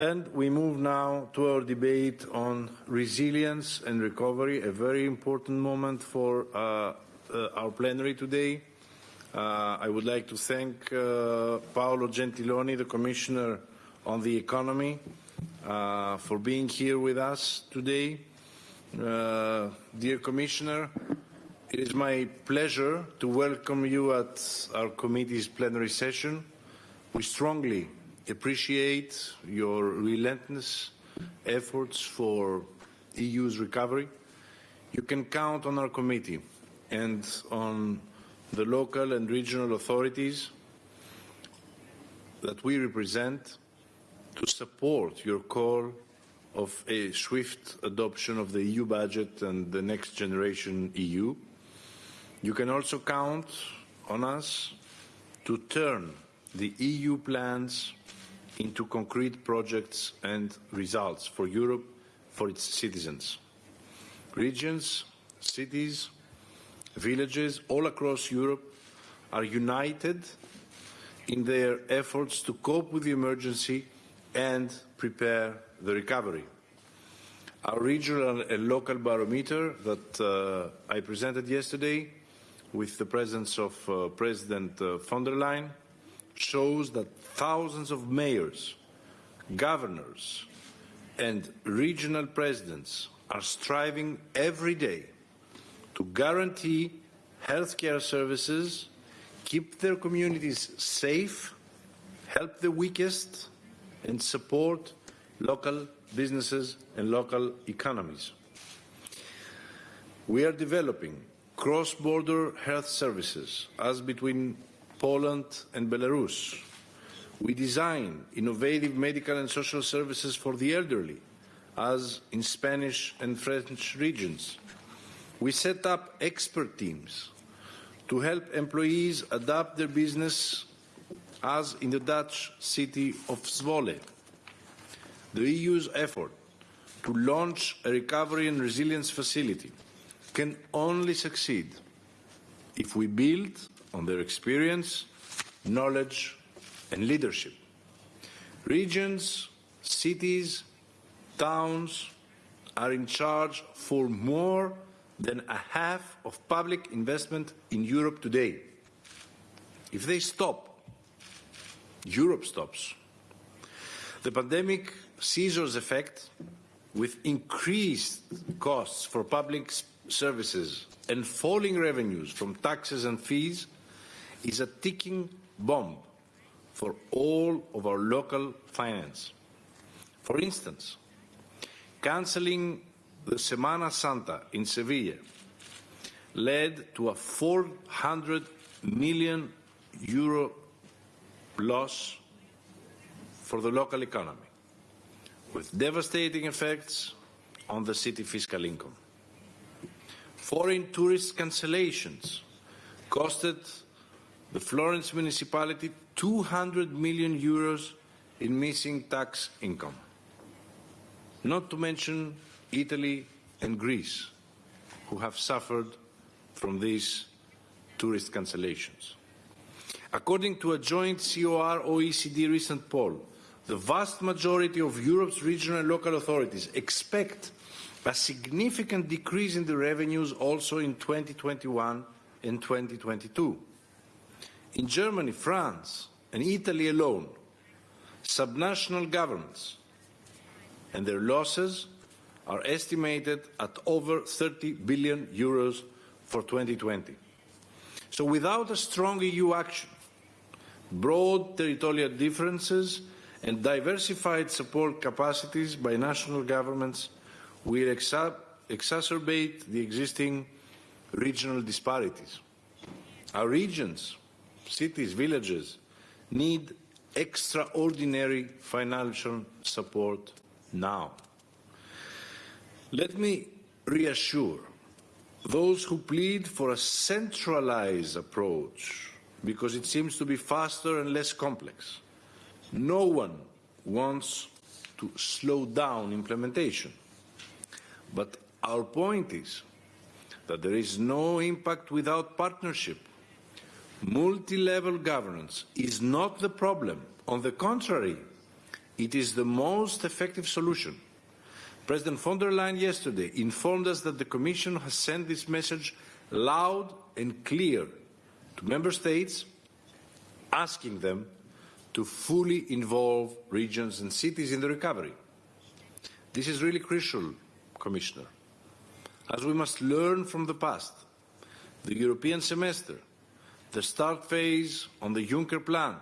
And we move now to our debate on resilience and recovery, a very important moment for uh, uh, our plenary today. Uh, I would like to thank Paolo Gentiloni, the Commissioner on the Economy, for being here with us today. Dear Commissioner, it is my pleasure to welcome you at our committee's plenary session. We strongly appreciate your relentless efforts for EU's recovery. You can count on our committee and on the local and regional authorities that we represent to support your call of a swift adoption of the EU budget and the next generation EU. You can also count on us to turn the EU plans into concrete projects and results for Europe, for its citizens. Regions, cities, villages all across Europe are united in their efforts to cope with the emergency and prepare the recovery. Our regional and local barometer that uh, I presented yesterday with the presence of uh, President uh, von der Leyen shows that thousands of mayors, governors and regional presidents are striving every day to guarantee healthcare services, keep their communities safe, help the weakest, and support local businesses and local economies. We are developing cross-border health services as between Poland and Belarus. We design innovative medical and social services for the elderly, as in Spanish and French regions. We set up expert teams to help employees adapt their business as in the Dutch city of Zwolle. The EU's effort to launch a recovery and resilience facility can only succeed if we build on their experience, knowledge and leadership. Regions, cities, towns are in charge for more than a half of public investment in Europe today. If they stop, Europe stops. The pandemic scissors effect with increased costs for public services and falling revenues from taxes and fees is a ticking bomb for all of our local finance. For instance, cancelling the Semana Santa in Sevilla led to a 400 million euro loss for the local economy, with devastating effects on the city fiscal income. Foreign tourist cancellations costed the Florence municipality 200 million euros in missing tax income. Not to mention Italy and Greece, who have suffered from these tourist cancellations. According to a joint COR-OECD recent poll, the vast majority of Europe's regional and local authorities expect a significant decrease in the revenues also in 2021 and 2022. In Germany, France and Italy alone, subnational governments and their losses are estimated at over 30 billion euros for 2020. So without a strong EU action, broad territorial differences and diversified support capacities by national governments will exa exacerbate the existing regional disparities. Our regions, cities, villages need extraordinary financial support now. Let me reassure those who plead for a centralized approach because it seems to be faster and less complex. No one wants to slow down implementation. But our point is that there is no impact without partnership. Multi-level governance is not the problem. On the contrary, It is the most effective solution. President von der Leyen yesterday informed us that the Commission has sent this message loud and clear to Member States, asking them to fully involve regions and cities in the recovery. This is really crucial, Commissioner, as we must learn from the past. The European semester, the start phase on the Juncker plan,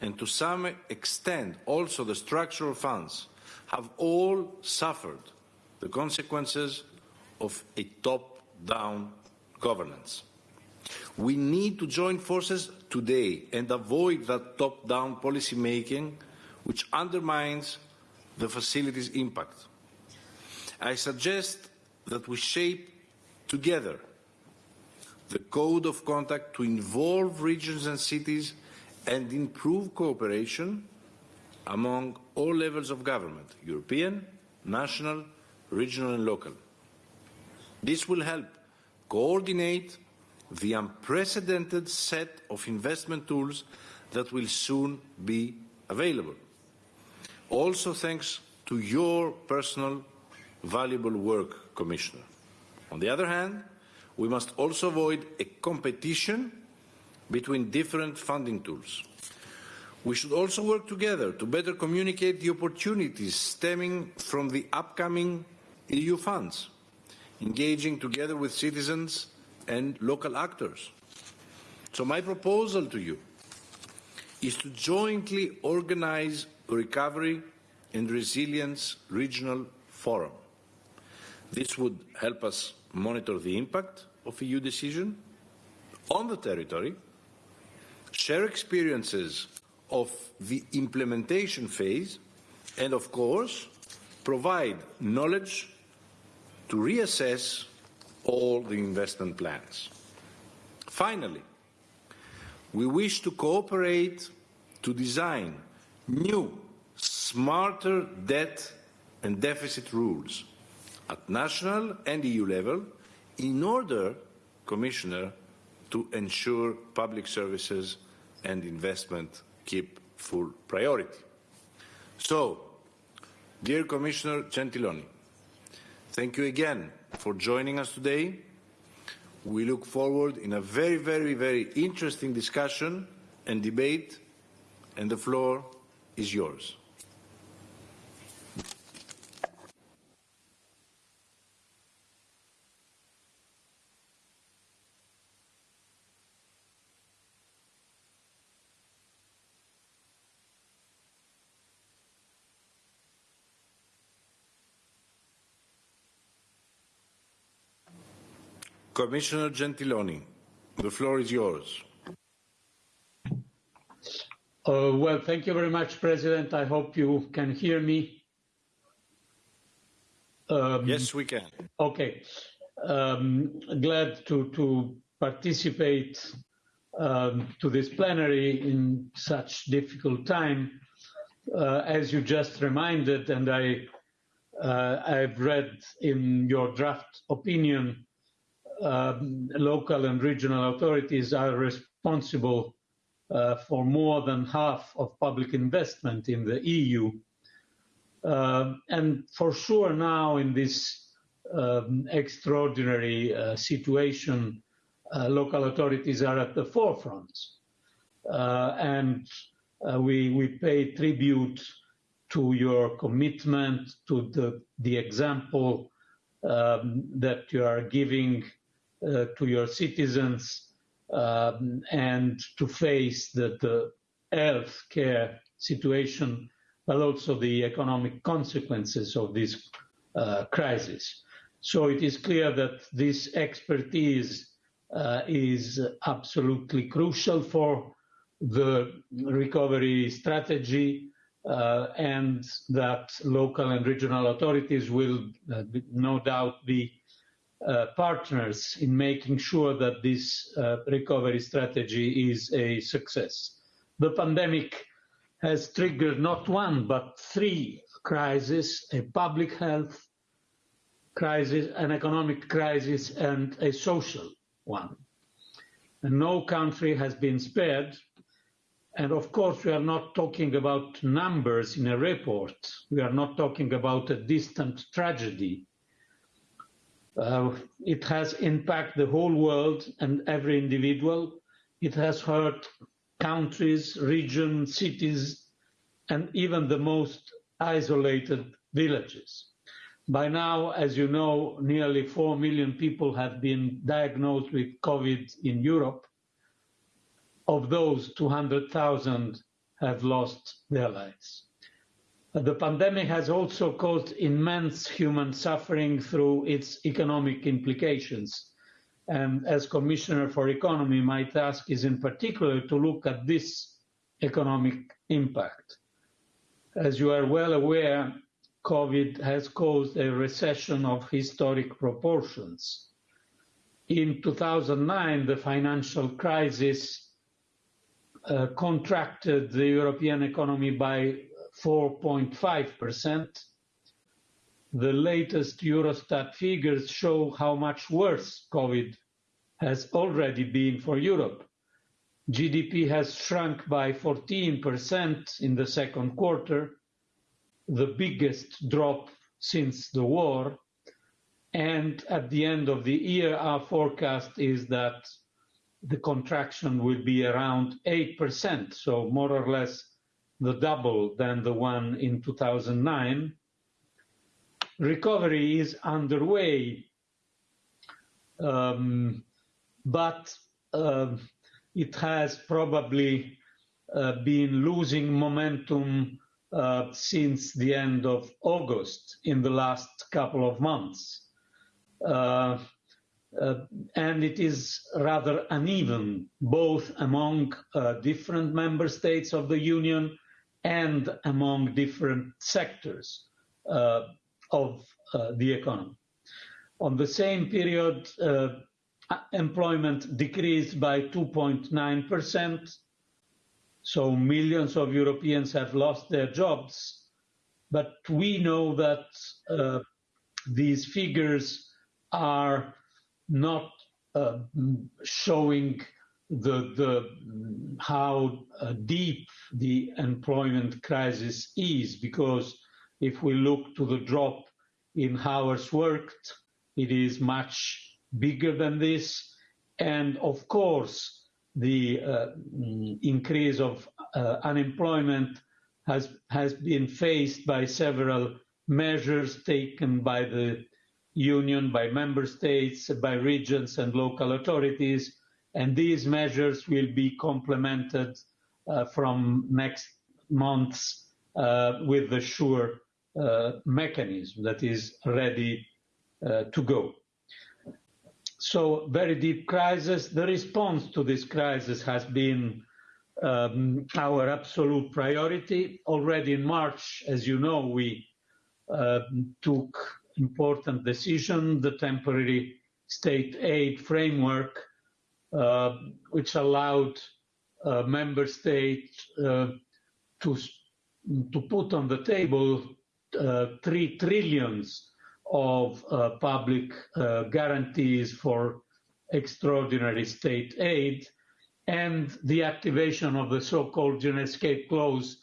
and to some extent also the structural funds have all suffered the consequences of a top-down governance. We need to join forces today and avoid that top-down policy making which undermines the facility's impact. I suggest that we shape together the code of conduct to involve regions and cities and improve cooperation among all levels of government, European, national, regional and local. This will help coordinate the unprecedented set of investment tools that will soon be available. Also thanks to your personal valuable work, Commissioner. On the other hand, we must also avoid a competition between different funding tools. We should also work together to better communicate the opportunities stemming from the upcoming EU funds, engaging together with citizens and local actors. So my proposal to you is to jointly organize a recovery and resilience regional forum. This would help us monitor the impact of EU decision on the territory, share experiences of the implementation phase, and of course, provide knowledge to reassess all the investment plans. Finally, we wish to cooperate to design new, smarter debt and deficit rules at national and EU level in order, Commissioner, to ensure public services and investment keep full priority. So, dear Commissioner Gentiloni, thank you again for joining us today. We look forward in a very, very, very interesting discussion and debate, and the floor is yours. Commissioner Gentiloni, the floor is yours. Uh, well, thank you very much, President. I hope you can hear me. Um, yes, we can. Okay. Um, glad to, to participate um, to this plenary in such difficult time. Uh, as you just reminded, and I, uh, I've read in your draft opinion, local and regional authorities are responsible uh, for more than half of public investment in the EU. Uh, and for sure now in this um, extraordinary uh, situation, uh, local authorities are at the forefront. And we, we pay tribute to your commitment, to the, the example um, that you are giving to your citizens um, and to face the, the health care situation, but also the economic consequences of this uh, crisis. So it is clear that this expertise uh, is absolutely crucial for the recovery strategy uh, and that local and regional authorities will uh, no doubt be uh, partners in making sure that this uh, recovery strategy is a success. The pandemic has triggered not one, but three crises, a public health crisis, an economic crisis, and a social one. And no country has been spared. And of course, we are not talking about numbers in a report. We are not talking about a distant tragedy. Uh, it has impacted the whole world and every individual. It has hurt countries, regions, cities, and even the most isolated villages. By now, as you know, nearly 4 million people have been diagnosed with COVID in Europe. Of those, 200,000 have lost their lives. The pandemic has also caused immense human suffering through its economic implications. And as Commissioner for Economy, my task is in particular to look at this economic impact. As you are well aware, COVID has caused a recession of historic proportions. In 2009, the financial crisis uh, contracted the European economy by 4.5%. The latest Eurostat figures show how much worse COVID has already been for Europe. GDP has shrunk by 14% in the second quarter, the biggest drop since the war. And at the end of the year, our forecast is that the contraction will be around 8%, so more or less the double than the one in 2009. Recovery is underway, um, but uh, it has probably uh, been losing momentum uh, since the end of August in the last couple of months. Uh, uh, and it is rather uneven, both among uh, different member states of the Union and among different sectors uh, of the economy. On the same period, employment decreased by 2.9%. So millions of Europeans have lost their jobs. But we know that uh, these figures are not uh, showing the, the how uh, deep the employment crisis is, because if we look to the drop in hours worked, it is much bigger than this. And of course, the uh, mm, increase of uh, unemployment has, has been faced by several measures taken by the union, by member states, by regions and local authorities. And these measures will be complemented uh, from next months uh, with the SURE uh, mechanism that is ready to go. So very deep crisis. The response to this crisis has been um, our absolute priority. Already in March, as you know, we uh, took important decision, the temporary state aid framework, which allowed uh, member states uh, to to put on the table uh, three trillions of uh, public uh, guarantees for extraordinary state aid and the activation of the so-called escape clause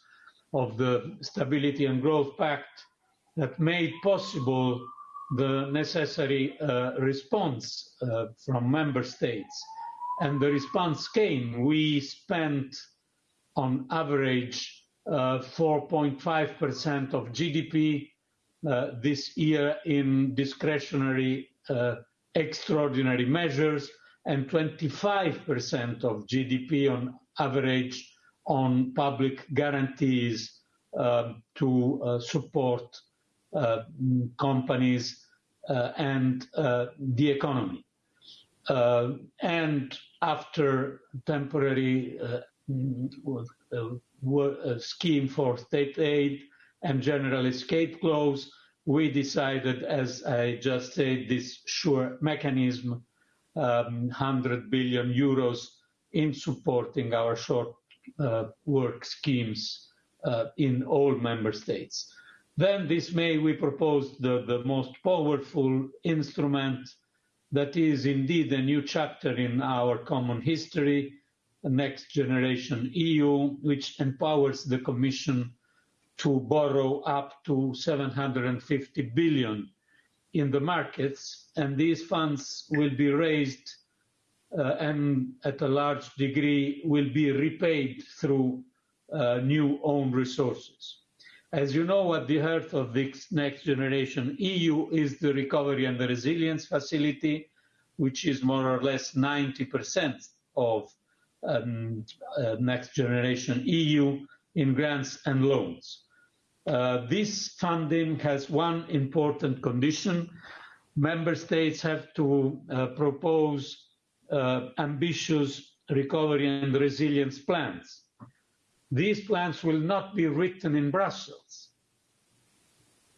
of the Stability and Growth Pact that made possible the necessary uh, response uh, from member states. And the response came. We spent on average 4.5% uh, of GDP uh, this year in discretionary uh, extraordinary measures and 25% of GDP on average on public guarantees uh, to uh, support uh, companies uh, and the economy. And after temporary scheme for state aid, and general escape clause, we decided, as I just said, this SURE mechanism, um, 100 billion euros in supporting our short uh, work schemes uh, in all member states. Then this May we proposed the, the most powerful instrument that is indeed a new chapter in our common history, Next Generation EU, which empowers the Commission to borrow up to 750 billion in the markets, and these funds will be raised uh, and at a large degree will be repaid through uh, new own resources. As you know, at the heart of this next generation EU is the Recovery and the Resilience Facility, which is more or less 90% of um, uh, next generation EU in grants and loans. Uh, this funding has one important condition. Member states have to uh, propose uh, ambitious recovery and resilience plans. These plans will not be written in Brussels,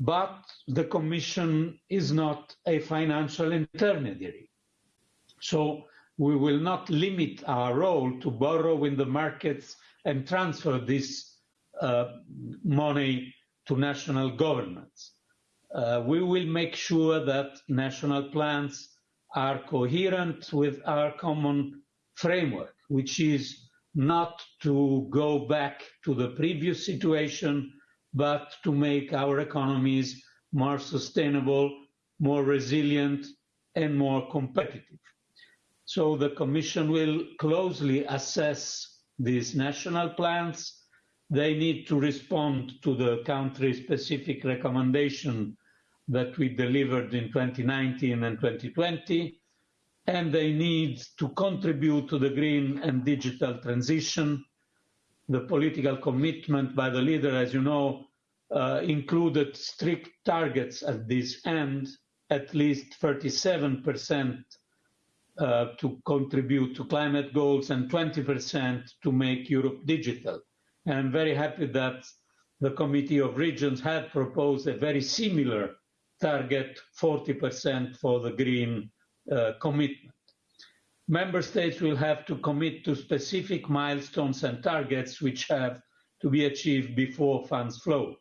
but the Commission is not a financial intermediary. So we will not limit our role to borrow in the markets and transfer this uh, money to national governments. Uh, we will make sure that national plans are coherent with our common framework, which is not to go back to the previous situation, but to make our economies more sustainable, more resilient, and more competitive. So the Commission will closely assess these national plans they need to respond to the country-specific recommendation that we delivered in 2019 and 2020, and they need to contribute to the green and digital transition. The political commitment by the leader, as you know, uh, included strict targets at this end, at least 37% uh, to contribute to climate goals and 20% to make Europe digital. And I'm very happy that the Committee of Regions had proposed a very similar target, 40% for the green uh, commitment. Member states will have to commit to specific milestones and targets which have to be achieved before funds flow.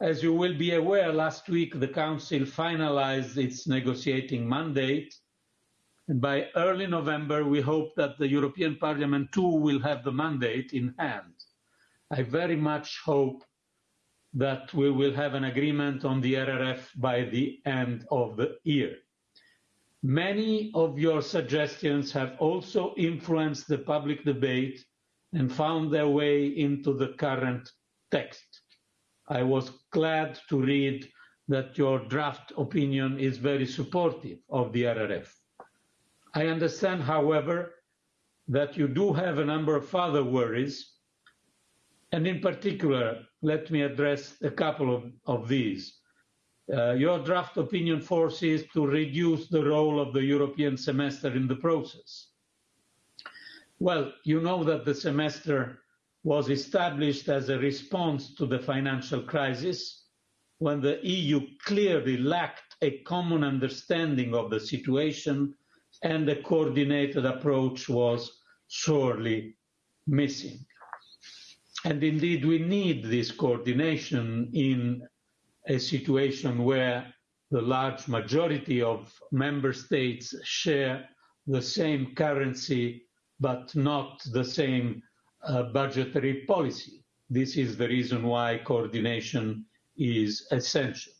As you will be aware, last week the Council finalized its negotiating mandate. And by early November, we hope that the European Parliament too will have the mandate in hand. I very much hope that we will have an agreement on the RRF by the end of the year. Many of your suggestions have also influenced the public debate and found their way into the current text. I was glad to read that your draft opinion is very supportive of the RRF. I understand, however, that you do have a number of other worries and in particular, let me address a couple of, of these. Uh, your draft opinion forces to reduce the role of the European semester in the process. Well, you know that the semester was established as a response to the financial crisis when the EU clearly lacked a common understanding of the situation and a coordinated approach was sorely missing. And indeed, we need this coordination in a situation where the large majority of member states share the same currency, but not the same uh, budgetary policy. This is the reason why coordination is essential.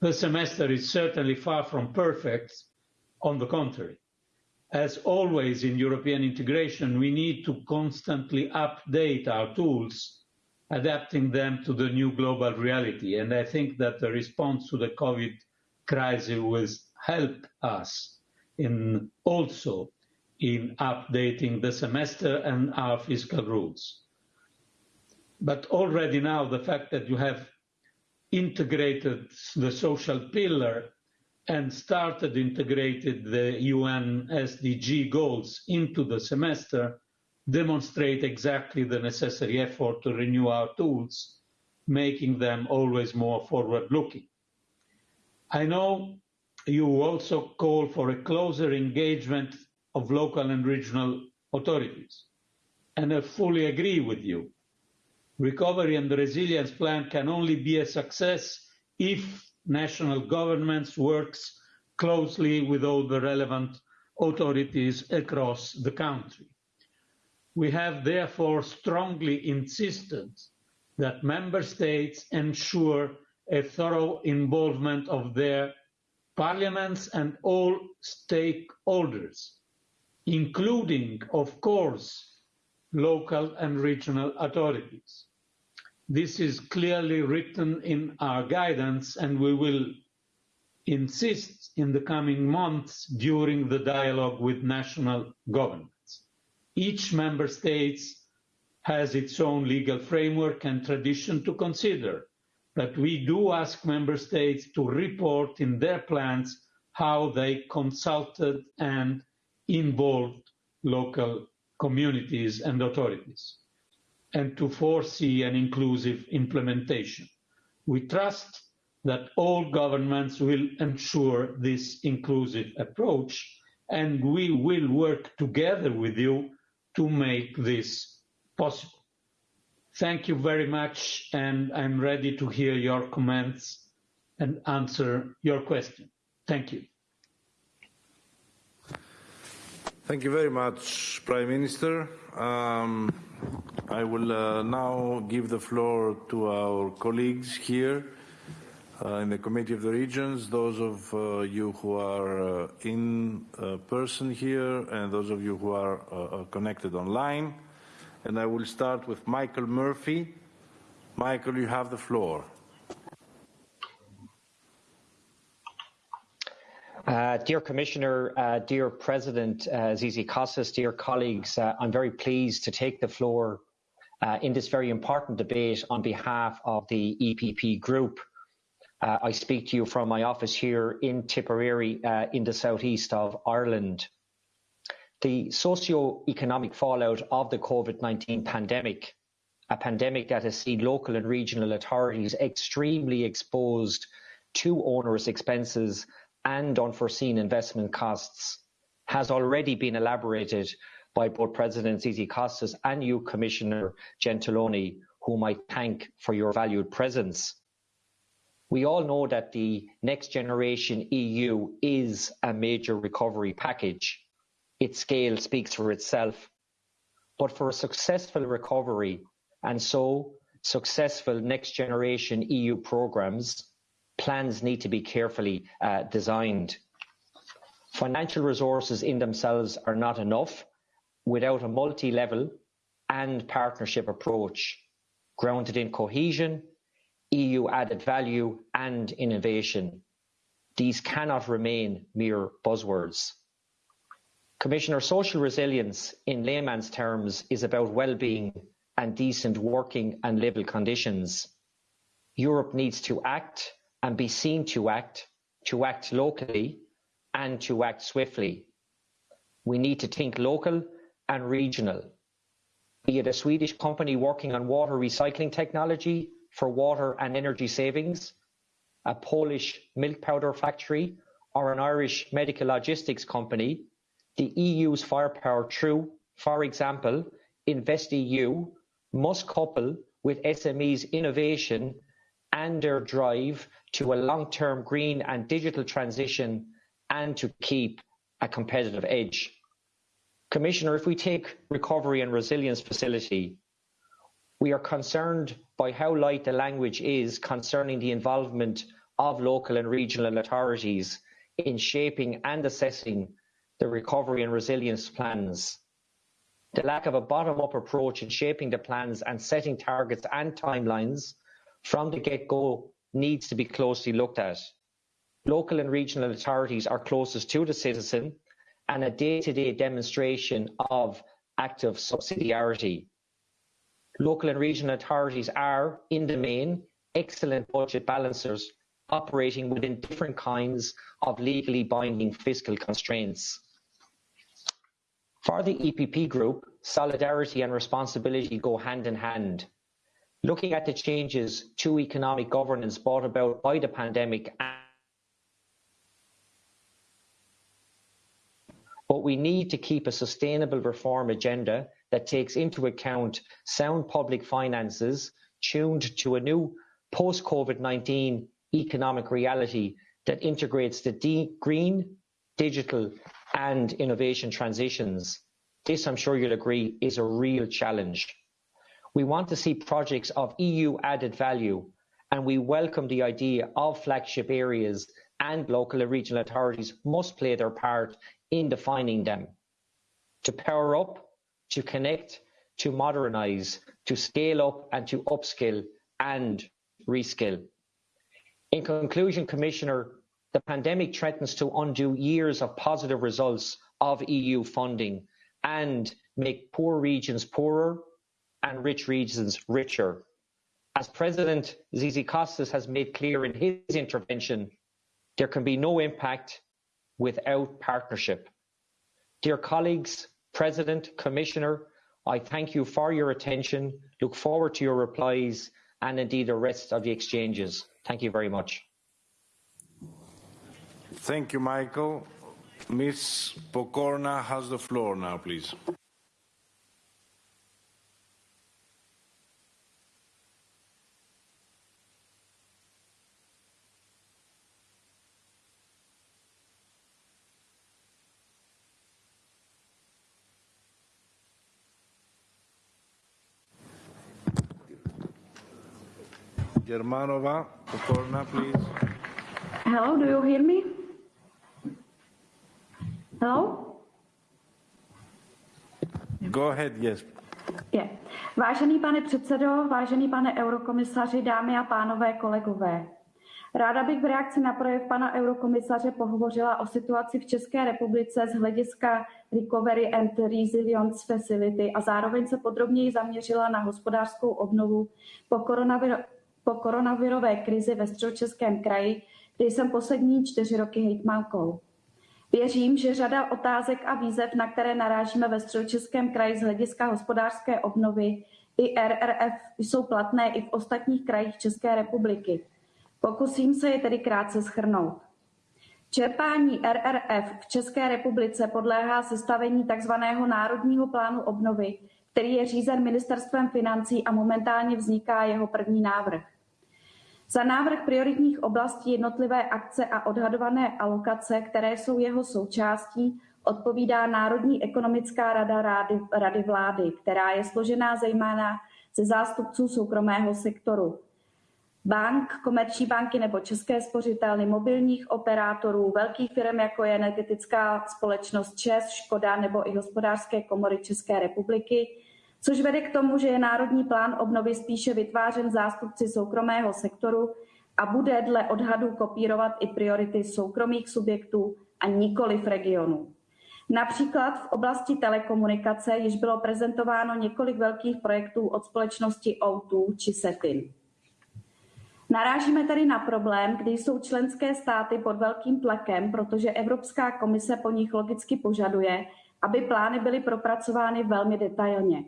The semester is certainly far from perfect, on the contrary as always in European integration, we need to constantly update our tools, adapting them to the new global reality. And I think that the response to the COVID crisis will help us in also in updating the semester and our fiscal rules. But already now, the fact that you have integrated the social pillar and started integrated the UN SDG goals into the semester demonstrate exactly the necessary effort to renew our tools, making them always more forward-looking. I know you also call for a closer engagement of local and regional authorities, and I fully agree with you. Recovery and the resilience plan can only be a success if national governments works closely with all the relevant authorities across the country. We have therefore strongly insisted that member states ensure a thorough involvement of their parliaments and all stakeholders, including, of course, local and regional authorities. This is clearly written in our guidance and we will insist in the coming months during the dialogue with national governments. Each member state has its own legal framework and tradition to consider, but we do ask member states to report in their plans how they consulted and involved local communities and authorities, and to foresee an inclusive implementation. We trust that all governments will ensure this inclusive approach, and we will work together with you to make this possible. Thank you very much, and I'm ready to hear your comments and answer your question. Thank you. Thank you very much, Prime Minister. Um, I will uh, now give the floor to our colleagues here in the Committee of the Regions, those of uh, you who are uh, in person here and those of you who are connected online. And I will start with Michael Murphy. Michael, you have the floor. Uh, dear Commissioner, uh, dear President uh, Zizi dear colleagues, I'm very pleased to take the floor in this very important debate on behalf of the EPP group. Uh, I speak to you from my office here in Tipperary uh, in the southeast of Ireland. The socio-economic fallout of the COVID-19 pandemic, a pandemic that has seen local and regional authorities extremely exposed to onerous expenses and unforeseen investment costs, has already been elaborated by both President Tzitzikostas and you, Commissioner Gentiloni, whom I thank for your valued presence. We all know that the Next Generation EU is a major recovery package. Its scale speaks for itself. But for a successful recovery, and so successful Next Generation EU programmes, plans need to be carefully uh, designed. Financial resources in themselves are not enough without a multi-level and partnership approach grounded in cohesion, EU added value and innovation. These cannot remain mere buzzwords. Commissioner, social resilience in layman's terms is about well-being and decent working and living conditions. Europe needs to act and be seen to act, to act locally and to act swiftly. We need to think local and regional. Be it a Swedish company working on water recycling technology for water and energy savings, a Polish milk powder factory, or an Irish medical logistics company, the EU's firepower through, for example, InvestEU must couple with SMEs innovation and their drive to a long-term green and digital transition and to keep a competitive edge. Commissioner, if we take recovery and resilience facility, we are concerned by how light the language is concerning the involvement of local and regional authorities in shaping and assessing the recovery and resilience plans. The lack of a bottom-up approach in shaping the plans and setting targets and timelines from the get-go needs to be closely looked at. Local and regional authorities are closest to the citizen and a day-to-day demonstration of active subsidiarity. Local and regional authorities are, in the main, excellent budget balancers operating within different kinds of legally binding fiscal constraints. For the EPP Group, solidarity and responsibility go hand in hand. Looking at the changes to economic governance brought about by the pandemic but we need to keep a sustainable reform agenda that takes into account sound public finances tuned to a new post-COVID-19 economic reality that integrates the green, digital and innovation transitions. This, I'm sure you'll agree, is a real challenge. We want to see projects of EU added value, and we welcome the idea of flagship areas and local and regional authorities must play their part in defining them. To power up, to connect, to modernise, to scale up and to upskill and reskill. In conclusion, Commissioner, the pandemic threatens to undo years of positive results of EU funding and make poor regions poorer and rich regions richer. As President Tzitzikostas has made clear in his intervention, there can be no impact without partnership. Dear colleagues, President, Commissioner, I thank you for your attention, look forward to your replies and indeed the rest of the exchanges. Thank you very much. Thank you, Michael. Ms. Pokorna has the floor now, please. Germanova, Pokorna, please. Hello, do you hear me? Hello? Go ahead, yes. Je. Vážený pane předsedo, vážený pane eurokomisaři, dámy a pánové, kolegové. Ráda bych v reakci na projev pana eurokomisaře pohovořila o situaci v České republice z hlediska Recovery and Resilience Facility a zároveň se podrobněji zaměřila na hospodářskou obnovu po, koronavir- po koronavirové krizi ve středočeském kraji, kde jsem poslední čtyři roky hejtmankou. Věřím, že řada otázek a výzev, na které narážíme ve středočeském kraji z hlediska hospodářské obnovy i RRF, jsou platné i v ostatních krajích České republiky. Pokusím se je tedy krátce schrnout. Čerpání RRF v České republice podléhá sestavení tzv. Národního plánu obnovy, který je řízen ministerstvem financí a momentálně vzniká jeho první návrh. Za návrh prioritních oblastí jednotlivé akce a odhadované alokace, které jsou jeho součástí, odpovídá Národní ekonomická rada Rady, rady vlády, která je složená zejména ze zástupců soukromého sektoru. Bank, komerční banky nebo české spořitelny, mobilních operátorů, velkých firm, jako je energetická společnost ČES, Škoda nebo i hospodářské komory České republiky, což vede k tomu, že je Národní plán obnovy spíše vytvářen zástupci soukromého sektoru a bude dle odhadů kopírovat i priority soukromých subjektů a nikoli v regionu. Například v oblasti telekomunikace již bylo prezentováno několik velkých projektů od společnosti O2 či Setin. Narážíme tedy na problém, kdy jsou členské státy pod velkým tlakem, protože Evropská komise po nich logicky požaduje, aby plány byly propracovány velmi detailně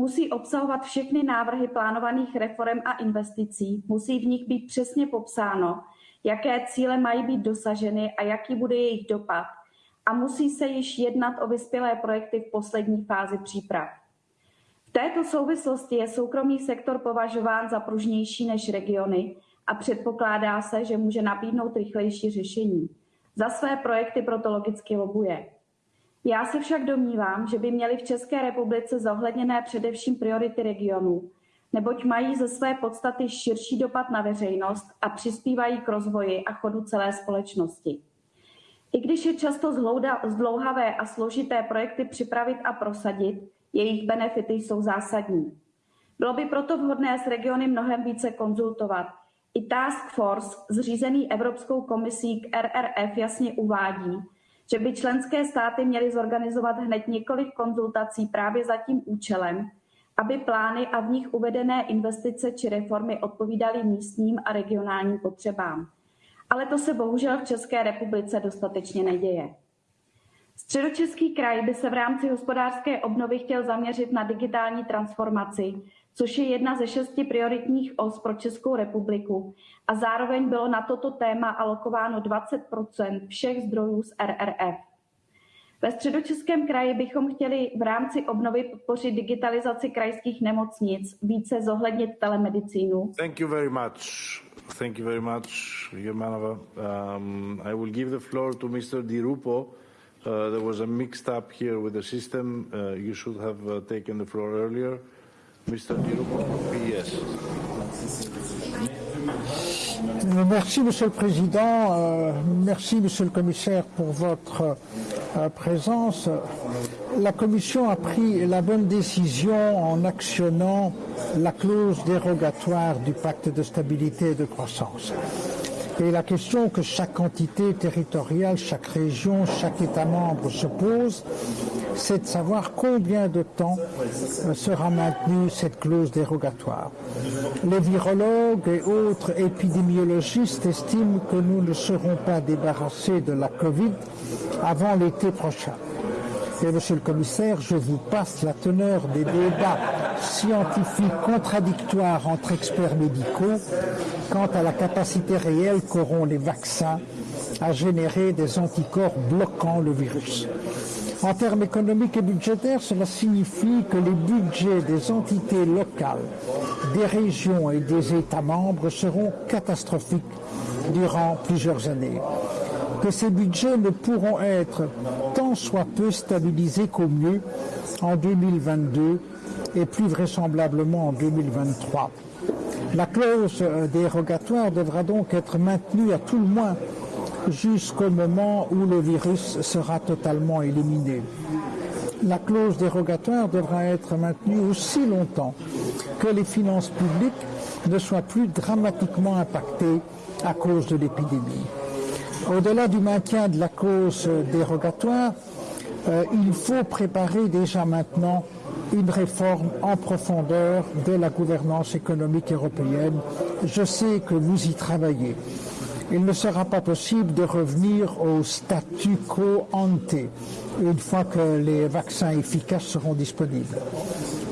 musí obsahovat všechny návrhy plánovaných reform a investicí, musí v nich být přesně popsáno, jaké cíle mají být dosaženy a jaký bude jejich dopad a musí se již jednat o vyspělé projekty v poslední fázi příprav. V této souvislosti je soukromý sektor považován za pružnější než regiony a předpokládá se, že může nabídnout rychlejší řešení. Za své projekty proto logicky lobuje. Já se však domnívám, že by měly v České republice zohledněné především priority regionů, neboť mají ze své podstaty širší dopad na veřejnost a přispívají k rozvoji a chodu celé společnosti. I když je často zdlouhavé a složité projekty připravit a prosadit, jejich benefity jsou zásadní. Bylo by proto vhodné s regiony mnohem více konzultovat. I Task Force, zřízený Evropskou komisí k RRF, jasně uvádí, že by členské státy měly zorganizovat hned několik konzultací právě za tím účelem, aby plány a v nich uvedené investice či reformy odpovídaly místním a regionálním potřebám. Ale to se bohužel v České republice dostatečně neděje. Středočeský kraj by se v rámci hospodářské obnovy chtěl zaměřit na digitální transformaci, což je jedna ze šesti prioritních os pro Českou republiku a zároveň bylo na toto téma alokováno 20% všech zdrojů z RRF. Ve středočeském kraji bychom chtěli v rámci obnovy podpořit digitalizaci krajských nemocnic, více zohlednit telemedicínu. Thank you very much. Thank you very much. Um, I will give the floor to Mr. Di Rupo Uh, there was a up here with the system. Uh, you should have uh, taken the floor earlier. Mr. Merci, Monsieur le Président. Euh, merci, Monsieur le Commissaire, pour votre euh, présence. La Commission a pris la bonne décision en actionnant la clause dérogatoire du pacte de stabilité et de croissance. Et la question que chaque entité territoriale, chaque région, chaque État membre se pose, c'est de savoir combien de temps euh, sera maintenue cette clause dérogatoire. Les virologues et autres épidémiologistes estiment que nous ne serons pas débarrassés de la Covid avant l'été prochain. Monsieur le commissaire, je vous passe la teneur des débats scientifiques contradictoires entre experts médicaux quant à la capacité réelle qu'auront les vaccins à générer des anticorps bloquant le virus. En termes économiques et budgétaires, cela signifie que les budgets des entités locales, des régions et des États membres seront catastrophiques durant plusieurs années que ces budgets ne pourront être tant soit peu stabilisés qu'au mieux en 2022 et plus vraisemblablement en 2023. La clause dérogatoire devra donc être maintenue à tout le moins jusqu'au moment où le virus sera totalement éliminé. La clause dérogatoire devra être maintenue aussi longtemps que les finances publiques ne soient plus dramatiquement impactées à cause de l'épidémie. Au-delà du maintien de la cause dérogatoire, euh, il faut préparer déjà maintenant une réforme en profondeur de la gouvernance économique européenne. Je sais que vous y travaillez. Il ne sera pas possible de revenir au statu quo ante une fois que les vaccins efficaces seront disponibles.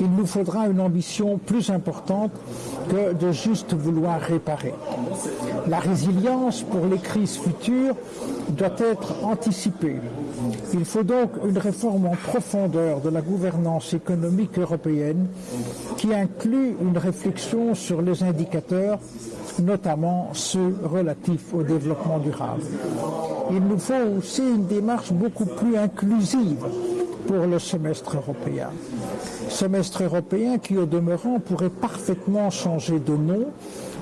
Il nous faudra une ambition plus importante que de juste vouloir réparer. La résilience pour les crises futures doit être anticipée. Il faut donc une réforme en profondeur de la gouvernance économique européenne qui inclut une réflexion sur les indicateurs, notamment ceux relatifs au développement durable. Il nous faut aussi une démarche beaucoup plus inclusive pour le semestre européen. Semestre européen qui, au demeurant, pourrait parfaitement changer de nom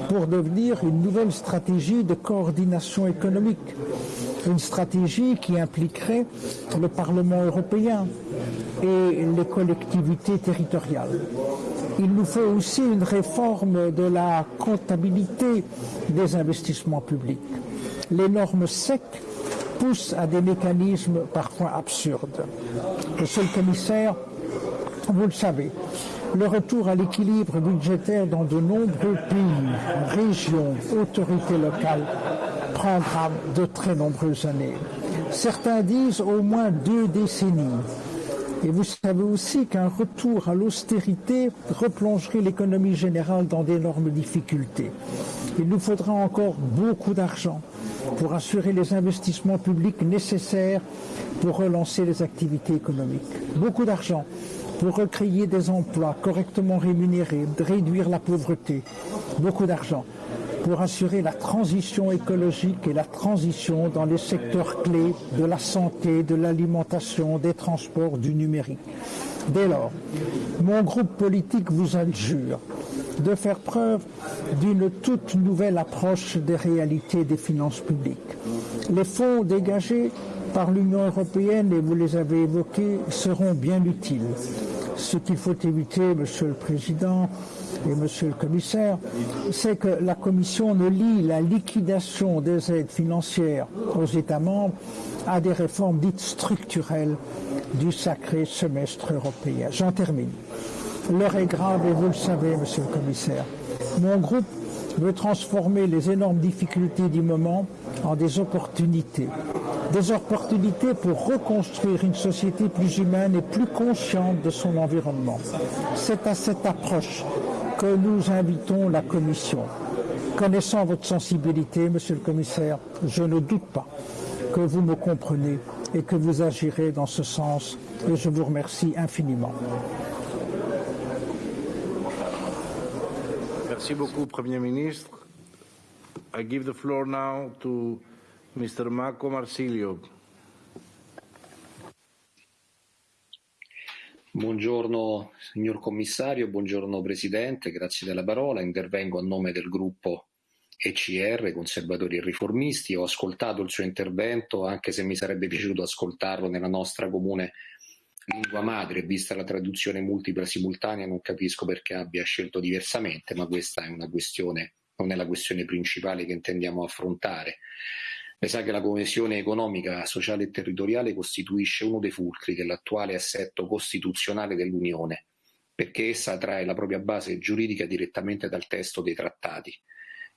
pour devenir une nouvelle stratégie de coordination économique. Une stratégie qui impliquerait le Parlement européen et les collectivités territoriales. Il nous faut aussi une réforme de la comptabilité des investissements publics. Les normes SEC poussent à des mécanismes parfois absurdes. Monsieur le commissaire, vous le savez, le retour à l'équilibre budgétaire dans de nombreux pays, régions, autorités locales prendra de très nombreuses années. Certains disent au moins deux décennies. Et vous savez aussi qu'un retour à l'austérité replongerait l'économie générale dans d'énormes difficultés. Il nous faudra encore beaucoup d'argent pour assurer les investissements publics nécessaires pour relancer les activités économiques. Beaucoup d'argent pour recréer des emplois correctement rémunérés, réduire la pauvreté. Beaucoup d'argent pour assurer la transition écologique et la transition dans les secteurs clés de la santé, de l'alimentation, des transports, du numérique. Dès lors, mon groupe politique vous adjure de faire preuve d'une toute nouvelle approche des réalités des finances publiques. Les fonds dégagés par l'Union européenne, et vous les avez évoqués, seront bien utiles. Ce qu'il faut éviter, Monsieur le Président et Monsieur le Commissaire, c'est que la Commission ne lie la liquidation des aides financières aux États membres à des réformes dites structurelles du sacré semestre européen. J'en termine. L'heure est grave et vous le savez, Monsieur le Commissaire. Mon groupe veut transformer les énormes difficultés du moment en des opportunités. Des opportunités pour reconstruire une société plus humaine et plus consciente de son environnement. C'est à cette approche que nous invitons la Commission. Connaissant votre sensibilité, Monsieur le Commissaire, je ne doute pas que vous me comprenez et que vous agirez dans ce sens et je vous remercie infiniment. Merci beaucoup, Premier Ministre. I give the floor now to Mr. Marco Marsilio. Buongiorno signor Commissario, buongiorno Presidente, grazie della parola. Intervengo a nome del gruppo ECR, Conservatori e Riformisti. Ho ascoltato il suo intervento, anche se mi sarebbe piaciuto ascoltarlo nella nostra comune lingua madre, vista la traduzione multipla simultanea, non capisco perché abbia scelto diversamente, ma questa è una questione, non è la questione principale che intendiamo affrontare. Lei sa che la coesione economica, sociale e territoriale costituisce uno dei fulcri dell'attuale assetto costituzionale dell'Unione, perché essa trae la propria base giuridica direttamente dal testo dei trattati.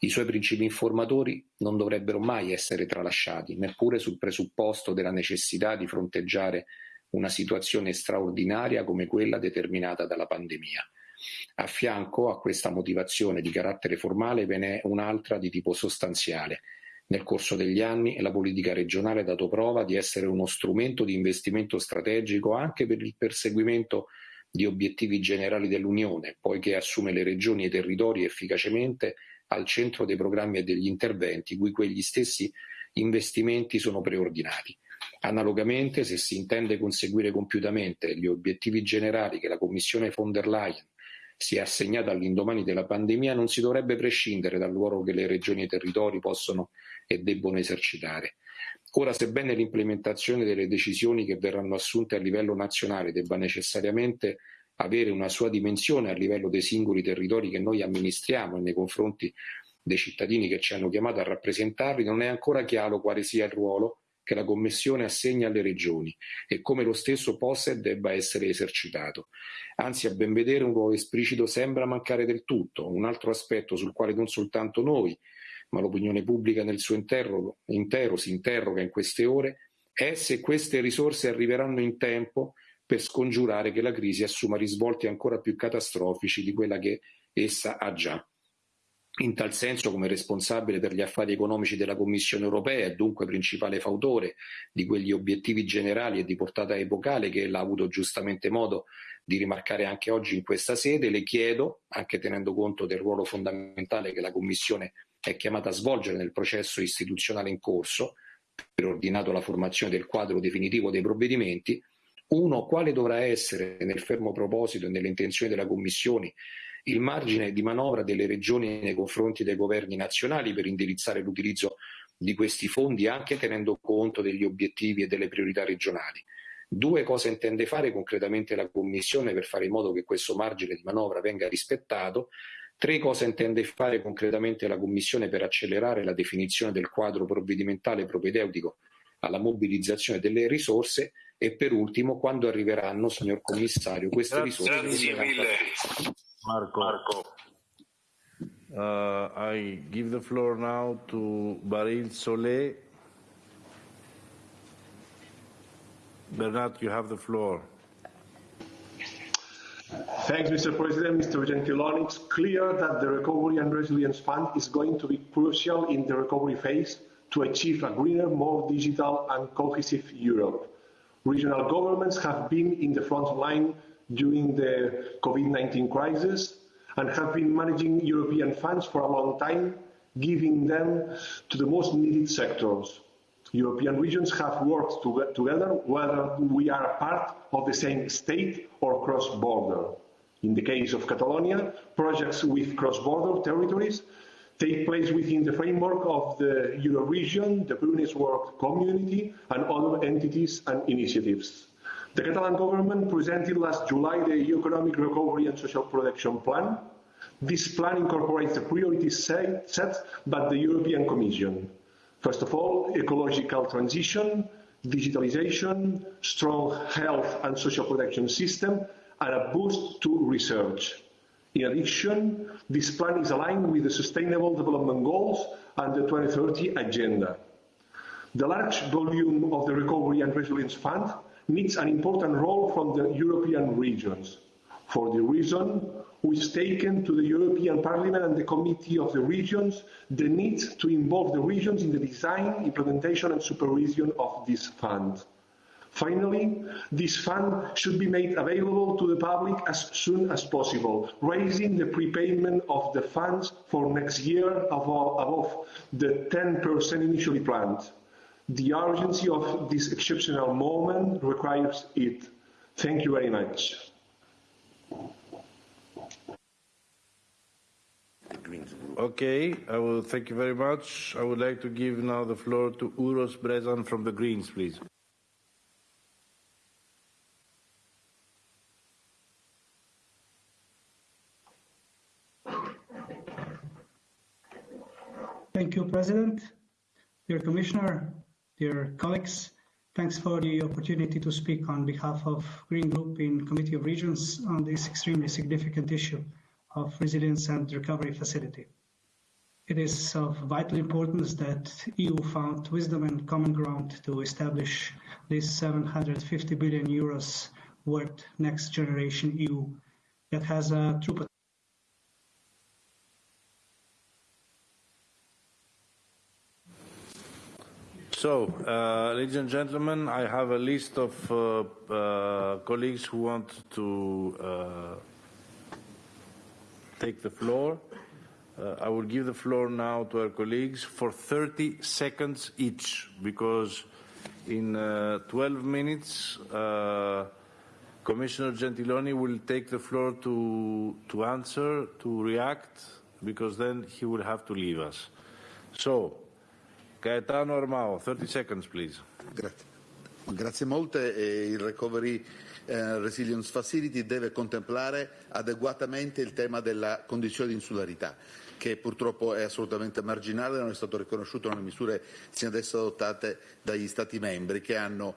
I suoi principi informatori non dovrebbero mai essere tralasciati, neppure sul presupposto della necessità di fronteggiare una situazione straordinaria come quella determinata dalla pandemia. A fianco a questa motivazione di carattere formale ve n'è un'altra di tipo sostanziale, nel corso degli anni la politica regionale ha dato prova di essere uno strumento di investimento strategico anche per il perseguimento di obiettivi generali dell'Unione, poiché assume le regioni e i territori efficacemente al centro dei programmi e degli interventi cui quegli stessi investimenti sono preordinati. Analogamente, se si intende conseguire compiutamente gli obiettivi generali che la Commissione von der Leyen si è assegnata all'indomani della pandemia, non si dovrebbe prescindere dal ruolo che le regioni e i territori possono e debbono esercitare. Ora, sebbene l'implementazione delle decisioni che verranno assunte a livello nazionale debba necessariamente avere una sua dimensione a livello dei singoli territori che noi amministriamo e nei confronti dei cittadini che ci hanno chiamato a rappresentarli, non è ancora chiaro quale sia il ruolo che la Commissione assegna alle regioni e come lo stesso possa e debba essere esercitato. Anzi, a ben vedere, un ruolo esplicito sembra mancare del tutto. Un altro aspetto sul quale non soltanto noi, ma l'opinione pubblica nel suo intero, intero si interroga in queste ore, è se queste risorse arriveranno in tempo per scongiurare che la crisi assuma risvolti ancora più catastrofici di quella che essa ha già. In tal senso, come responsabile per gli affari economici della Commissione europea e dunque principale fautore di quegli obiettivi generali e di portata epocale che ella ha avuto giustamente modo di rimarcare anche oggi in questa sede, le chiedo, anche tenendo conto del ruolo fondamentale che la Commissione è chiamata a svolgere nel processo istituzionale in corso, preordinato alla formazione del quadro definitivo dei provvedimenti, uno, quale dovrà essere, nel fermo proposito e nelle intenzioni della Commissione, il margine di manovra delle regioni nei confronti dei governi nazionali per indirizzare l'utilizzo di questi fondi anche tenendo conto degli obiettivi e delle priorità regionali. Due, cosa intende fare concretamente la Commissione per fare in modo che questo margine di manovra venga rispettato Tre, cosa intende fare concretamente la Commissione per accelerare la definizione del quadro provvedimentale propedeutico alla mobilizzazione delle risorse e per ultimo quando arriveranno, signor Commissario, queste risorse. Grazie mille. Marco. Marco. Uh, I give the floor now to Baril Solé. Bernard, you have the floor. Thanks, Mr. President. Mr. Gentiloni, it's clear that the Recovery and Resilience Fund is going to be crucial in the recovery phase to achieve a greener, more digital and cohesive Europe. Regional governments have been in the front line during the COVID-19 crisis and have been managing European funds for a long time, giving them to the most needed sectors. European regions have worked to together whether we are part of the same state or cross-border. In the case of Catalonia, projects with cross-border territories take place within the framework of the Euroregion, the Pyrenees Work Community, and other entities and initiatives. The Catalan government presented last July the Economic Recovery and Social Protection Plan. This plan incorporates the priorities set, set by the European Commission. First of all, ecological transition, digitalization, strong health and social protection system, and a boost to research. In addition, this plan is aligned with the Sustainable Development Goals and the 2030 Agenda. The large volume of the Recovery and Resilience Fund needs an important role from the European regions. For the reason, we've taken to the European Parliament and the Committee of the Regions the need to involve the regions in the design, implementation and supervision of this fund. Finally, this fund should be made available to the public as soon as possible, raising the prepayment of the funds for next year above, above the 10% initially planned. The urgency of this exceptional moment requires it. Thank you very much. Okay, I will thank you very much. I would like to give now the floor to Uroš Brežan from the Greens, please. Thank you, President. Dear Commissioner, dear colleagues, thanks for the opportunity to speak on behalf of Green Group in Committee of Regions on this extremely significant issue of resilience and recovery facility. It is of vital importance that EU found wisdom and common ground to establish this 750 billion euros worth next generation EU that has a true So, uh, ladies and gentlemen, I have a list of uh, uh, colleagues who want to uh, take the floor. Uh, I will give the floor now to our colleagues for 30 seconds each, because in uh, 12 minutes, Commissioner Gentiloni will take the floor to, to answer, to react, because then he will have to leave us. So, Gaetano Armao, 30 seconds, please. Grazie. Grazie molte. Il Recovery eh, Resilience Facility deve contemplare adeguatamente il tema della condizione di insularità che purtroppo è assolutamente marginale, non è stato riconosciuto nelle misure sino adesso adottate dagli Stati membri che hanno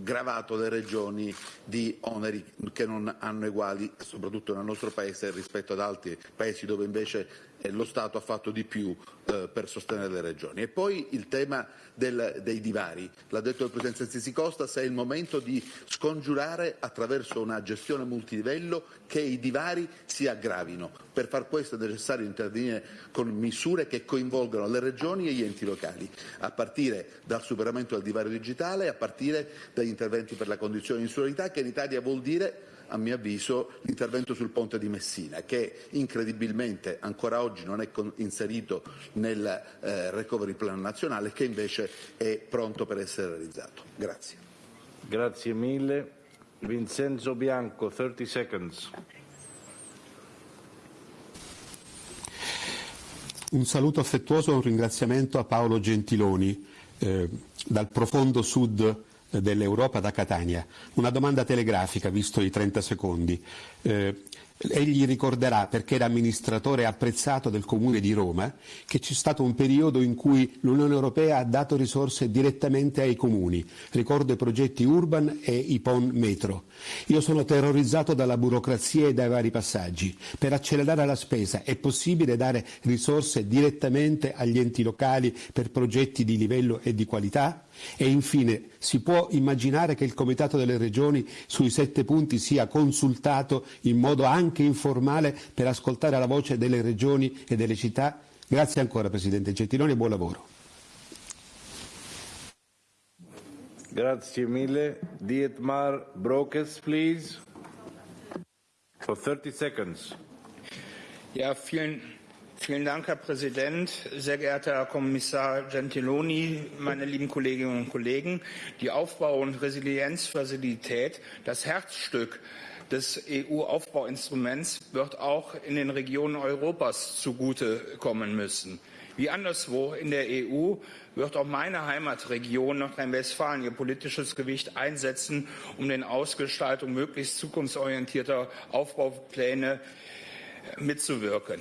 gravato le regioni di oneri che non hanno eguali, soprattutto nel nostro Paese rispetto ad altri Paesi dove invece lo Stato ha fatto di più eh, per sostenere le regioni. E poi il tema del, dei divari. L'ha detto il Presidente Sisi Costa, se è il momento di scongiurare attraverso una gestione multilivello che i divari si aggravino. Per far questo è necessario intervenire con misure che coinvolgano le regioni e gli enti locali, a partire dal superamento del divario digitale, a partire dagli interventi per la condizione di insularità, che in Italia vuol dire a mio avviso, l'intervento sul ponte di Messina, che incredibilmente ancora oggi non è inserito nel eh, recovery plan nazionale, che invece è pronto per essere realizzato. Grazie. Grazie mille. Vincenzo Bianco, 30 seconds. Un saluto affettuoso e un ringraziamento a Paolo Gentiloni, eh, dal profondo sud dell'Europa da Catania. Una domanda telegrafica, visto i 30 secondi. Eh, Egli ricorderà, perché era amministratore apprezzato del Comune di Roma, che c'è stato un periodo in cui l'Unione Europea ha dato risorse direttamente ai comuni. Ricordo i progetti Urban e i PON Metro. Io sono terrorizzato dalla burocrazia e dai vari passaggi. Per accelerare la spesa è possibile dare risorse direttamente agli enti locali per progetti di livello e di qualità? E infine, si può immaginare che il Comitato delle Regioni sui sette punti sia consultato in modo anche informale per ascoltare la voce delle regioni e delle città? Grazie ancora Presidente Gentiloni e buon lavoro. Grazie mille. Dietmar Brokes, please. For 30 seconds. Ja, vielen Vielen Dank, Herr Präsident. Sehr geehrter Herr Kommissar Gentiloni, meine lieben Kolleginnen und Kollegen. Die Aufbau- und Resilienzfazilität, das Herzstück des EU-Aufbauinstruments, wird auch in den Regionen Europas zugutekommen müssen. Wie anderswo in der EU wird auch meine Heimatregion Nordrhein-Westfalen ihr politisches Gewicht einsetzen, um den Ausgestaltung möglichst zukunftsorientierter Aufbaupläne mitzuwirken.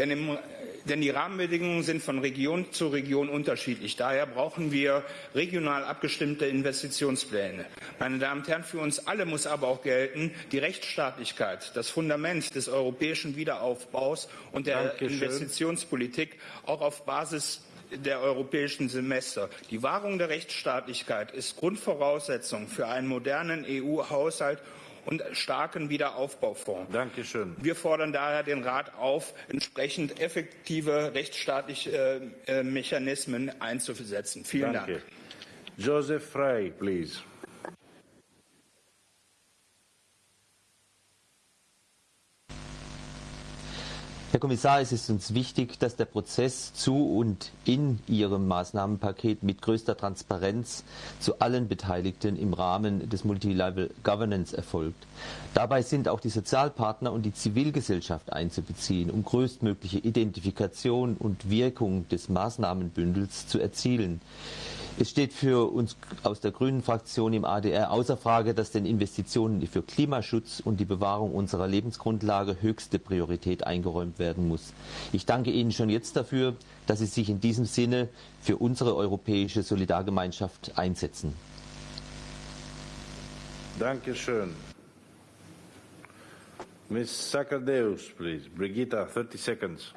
Denn, im, denn, die Rahmenbedingungen sind von Region zu Region unterschiedlich. Daher brauchen wir regional abgestimmte Investitionspläne. Meine Damen und Herren, für uns alle muss aber auch gelten, die Rechtsstaatlichkeit, das Fundament des europäischen Wiederaufbaus und der Dankeschön. Investitionspolitik auch auf Basis der europäischen Semester. Die Wahrung der Rechtsstaatlichkeit ist Grundvoraussetzung für einen modernen EU-Haushalt und starken Wiederaufbaufonds. Dankeschön. Wir fordern daher den Rat auf, entsprechend effektive rechtsstaatliche äh, Mechanismen einzusetzen. Vielen Danke. Dank. Joseph Frey, please. Herr Kommissar, es ist uns wichtig, dass der Prozess zu und in Ihrem Maßnahmenpaket mit größter Transparenz zu allen Beteiligten im Rahmen des Multilevel Governance erfolgt. Dabei sind auch die Sozialpartner und die Zivilgesellschaft einzubeziehen, um größtmögliche Identifikation und Wirkung des Maßnahmenbündels zu erzielen. Es steht für uns aus der Grünen Fraktion im ADR außer Frage, dass den Investitionen für Klimaschutz und die Bewahrung unserer Lebensgrundlage höchste Priorität eingeräumt werden muss. Ich danke Ihnen schon jetzt dafür, dass Sie sich in diesem Sinne für unsere europäische Solidargemeinschaft einsetzen. Dankeschön. Ms. Sakardeus, please. Brigitta, 30 seconds.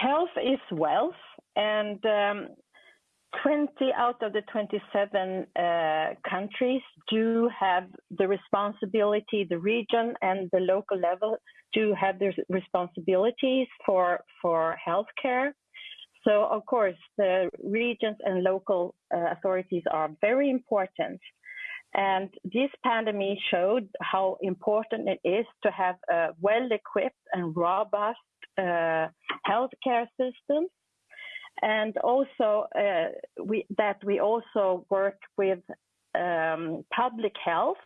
Health is wealth, and um, 20 out of the 27 uh, countries do have the responsibility, the region and the local level do have their responsibilities for, for healthcare. So, of course, the regions and local uh, authorities are very important. And this pandemic showed how important it is to have a well equipped and robust healthcare systems. And also uh, we, that we also work with um, public health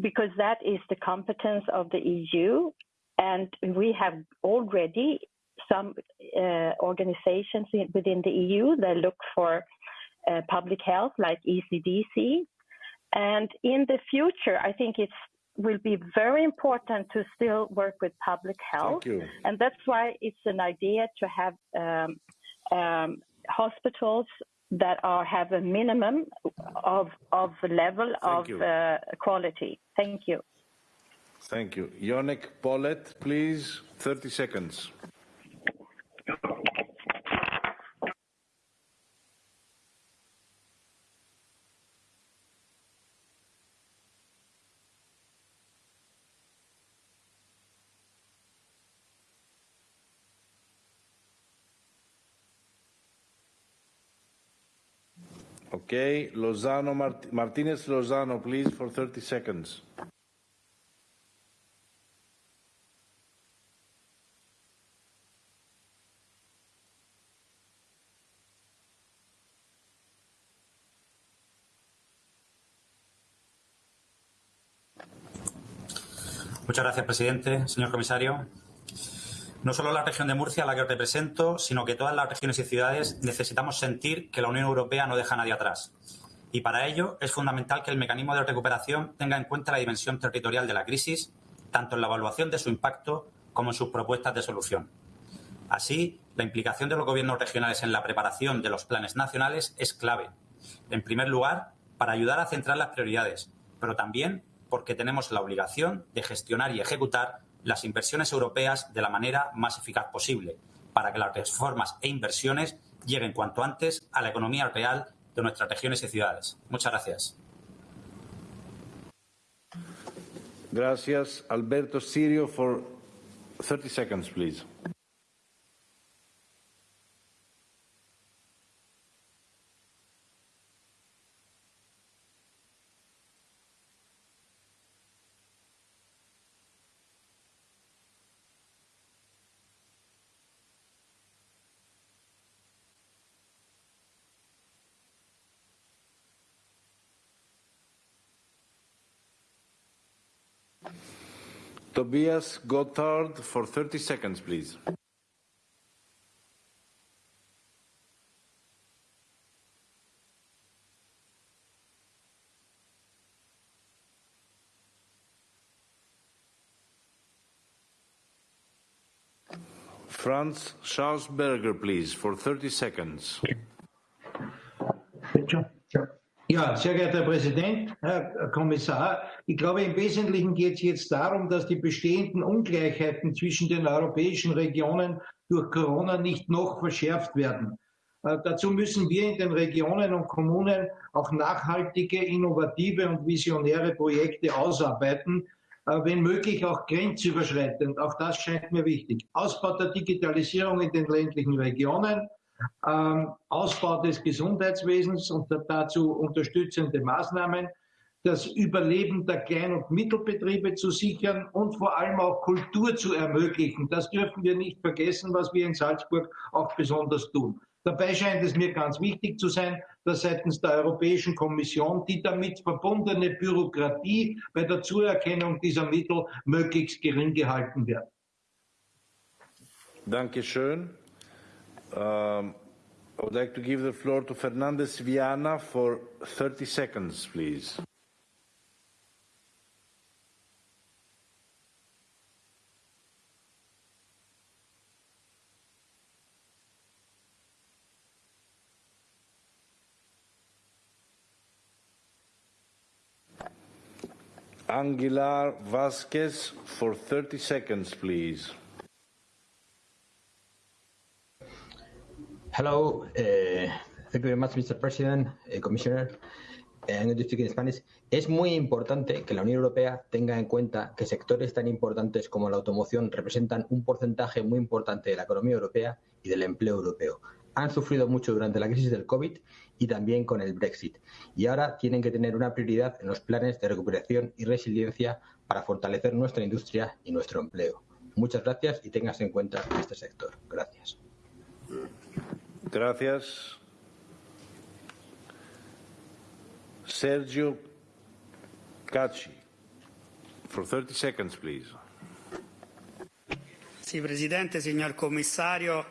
because that is the competence of the EU. And we have already some uh, organizations within the EU that look for uh, public health, like ECDC. And in the future, I think it's will be very important to still work with public health. And that's why it's an idea to have um, um, hospitals that are have a minimum of of level Thank of uh, quality. Thank you. Thank you. Yonek Pollet, please, 30 seconds. Okay, Lozano Mart Martinez Lozano, please, for 30 seconds. Muchas gracias, presidente. Señor comisario, no solo la región de Murcia, la que represento, sino que todas las regiones y ciudades necesitamos sentir que la Unión Europea no deja a nadie atrás. Y para ello es fundamental que el mecanismo de recuperación tenga en cuenta la dimensión territorial de la crisis, tanto en la evaluación de su impacto como en sus propuestas de solución. Así, la implicación de los gobiernos regionales en la preparación de los planes nacionales es clave. En primer lugar, para ayudar a centrar las prioridades, pero también porque tenemos la obligación de gestionar y ejecutar las inversiones europeas de la manera más eficaz posible, para que las reformas e inversiones lleguen cuanto antes a la economía real de nuestras regiones y ciudades. Muchas gracias. Gracias. Alberto Sirio for 30 seconds, please. Tobias Gotthardt for 30 seconds, please. Franz Schausberger, please, for 30 seconds. Ja, sehr geehrter Herr Präsident, Herr Kommissar, ich glaube, im Wesentlichen geht es jetzt darum, dass die bestehenden Ungleichheiten zwischen den europäischen Regionen durch Corona nicht noch verschärft werden. Äh, dazu müssen wir in den Regionen und Kommunen auch nachhaltige, innovative und visionäre Projekte ausarbeiten, äh, wenn möglich auch grenzüberschreitend. Auch das scheint mir wichtig. Ausbau der Digitalisierung in den ländlichen Regionen, ähm, Ausbau des Gesundheitswesens und dazu unterstützende Maßnahmen, das Überleben der Klein- und Mittelbetriebe zu sichern und vor allem auch Kultur zu ermöglichen. Das dürfen wir nicht vergessen, was wir in Salzburg auch besonders tun. Dabei scheint es mir ganz wichtig zu sein, dass seitens der Europäischen Kommission die damit verbundene Bürokratie bei der Zuerkennung dieser Mittel möglichst gering gehalten wird. Dankeschön. Um, I would like to give the floor to Fernandez Viana for 30 seconds, please. Anguilar Vasquez for 30 seconds, please. Hello, uh, thank you very much, Mr. President, uh, Commissioner. Speak in Spanish. Es muy importante que la Unión Europea tenga en cuenta que sectores tan importantes como la automoción representan un porcentaje muy importante de la economía europea y del empleo europeo. Han sufrido mucho durante la crisis del COVID y también con el Brexit. Y ahora tienen que tener una prioridad en los planes de recuperación y resiliencia para fortalecer nuestra industria y nuestro empleo. Muchas gracias y tengas en cuenta este sector. Gracias. Gracias. Sergio Cacci, for 30 seconds, please. Sì, Presidente, signor Commissario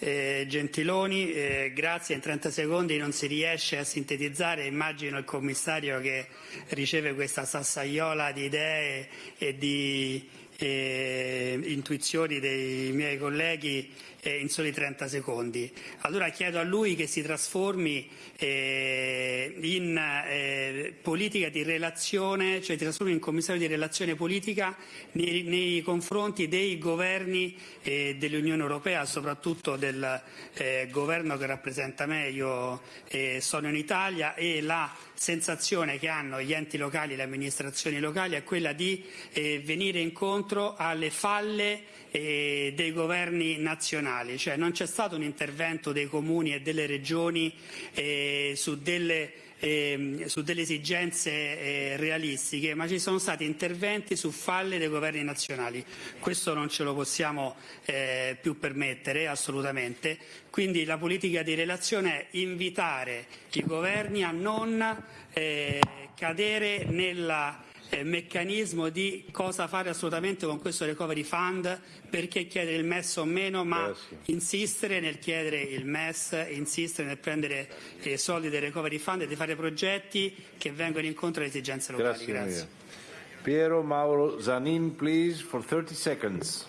eh, Gentiloni, eh, grazie. In 30 secondi non si riesce a sintetizzare. Immagino il Commissario che riceve questa sassaiola di idee e di eh, intuizioni dei miei colleghi eh, in soli 30 secondi. Allora chiedo a lui che si trasformi eh, in eh, politica di relazione, cioè trasformi in commissario di relazione politica nei, nei confronti dei governi eh, dell'Unione Europea, soprattutto del eh, governo che rappresenta me, io eh, sono in Italia e la sensazione che hanno gli enti locali le amministrazioni locali è quella di venire incontro alle falle eh, dei governi nazionali, cioè non c'è stato un intervento dei comuni e delle regioni eh, su delle eh, su delle esigenze eh, realistiche, ma ci sono stati interventi su falle dei governi nazionali. Questo non ce lo possiamo eh, più permettere assolutamente. Quindi la politica di relazione è invitare i governi a non eh, cadere nella eh, meccanismo di cosa fare assolutamente con questo recovery fund, perché chiedere il MES o meno, ma Grazie. insistere nel chiedere il MES, insistere nel prendere i soldi del recovery fund e di fare progetti che vengono incontro alle esigenze locali. Grazie. Grazie. Piero Mauro Zanin, please, for 30 seconds.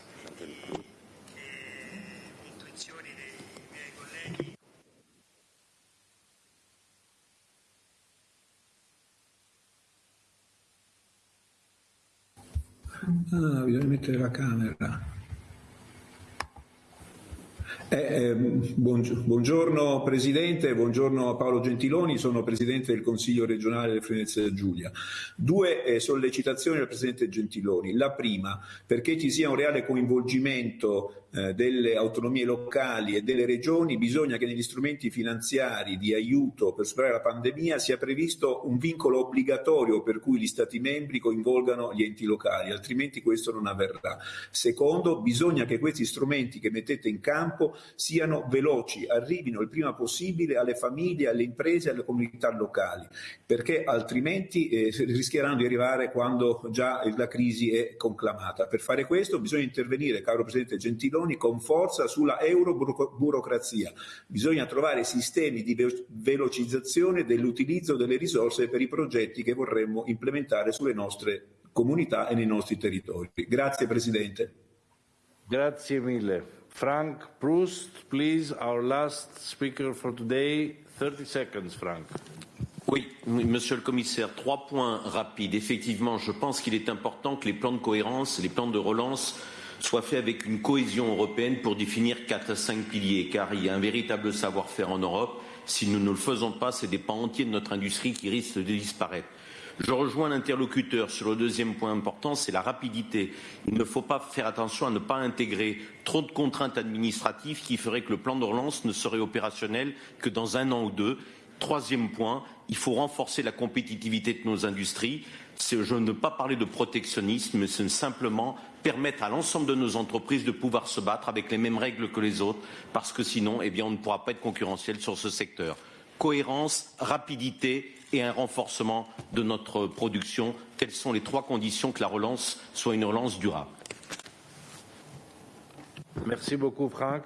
Ah, bisogna mettere la camera. Eh, eh, buong- buongiorno Presidente, buongiorno Paolo Gentiloni, sono Presidente del Consiglio regionale del Friuli Giulia. Due eh, sollecitazioni al Presidente Gentiloni. La prima, perché ci sia un reale coinvolgimento eh, delle autonomie locali e delle regioni, bisogna che negli strumenti finanziari di aiuto per superare la pandemia sia previsto un vincolo obbligatorio per cui gli Stati membri coinvolgano gli enti locali, altrimenti questo non avverrà. Secondo, bisogna che questi strumenti che mettete in campo siano veloci, arrivino il prima possibile alle famiglie, alle imprese alle comunità locali, perché altrimenti eh, rischieranno di arrivare quando già la crisi è conclamata. Per fare questo bisogna intervenire, caro Presidente Gentiloni, con forza sulla euroburocrazia. Bisogna trovare sistemi di ve- velocizzazione dell'utilizzo delle risorse per i progetti che vorremmo implementare sulle nostre comunità e nei nostri territori. Grazie Presidente. Grazie mille. Frank Proust, please, our last speaker for today. 30 seconds, Frank. Oui, monsieur le commissaire, trois points rapides. Effectivement, je pense qu'il est important que les plans de cohérence, les plans de relance soient faits avec une cohésion européenne pour définir quatre à cinq piliers, car il y a un véritable savoir-faire en Europe. Si nous ne le faisons pas, c'est des pans entiers de notre industrie qui risquent de disparaître. Je rejoins l'interlocuteur sur le deuxième point important, c'est la rapidité. Il ne faut pas faire attention à ne pas intégrer trop de contraintes administratives qui feraient que le plan de relance ne serait opérationnel que dans un an ou deux. Troisième point, il faut renforcer la compétitivité de nos industries. Je ne veux pas parler de protectionnisme, mais simplement permettre à l'ensemble de nos entreprises de pouvoir se battre avec les mêmes règles que les autres, parce que sinon, eh bien, on ne pourra pas être concurrentiel sur ce secteur. Cohérence, rapidité et un renforcement de notre production, telles sont les trois conditions que la relance soit une relance durable? Merci beaucoup, Frank.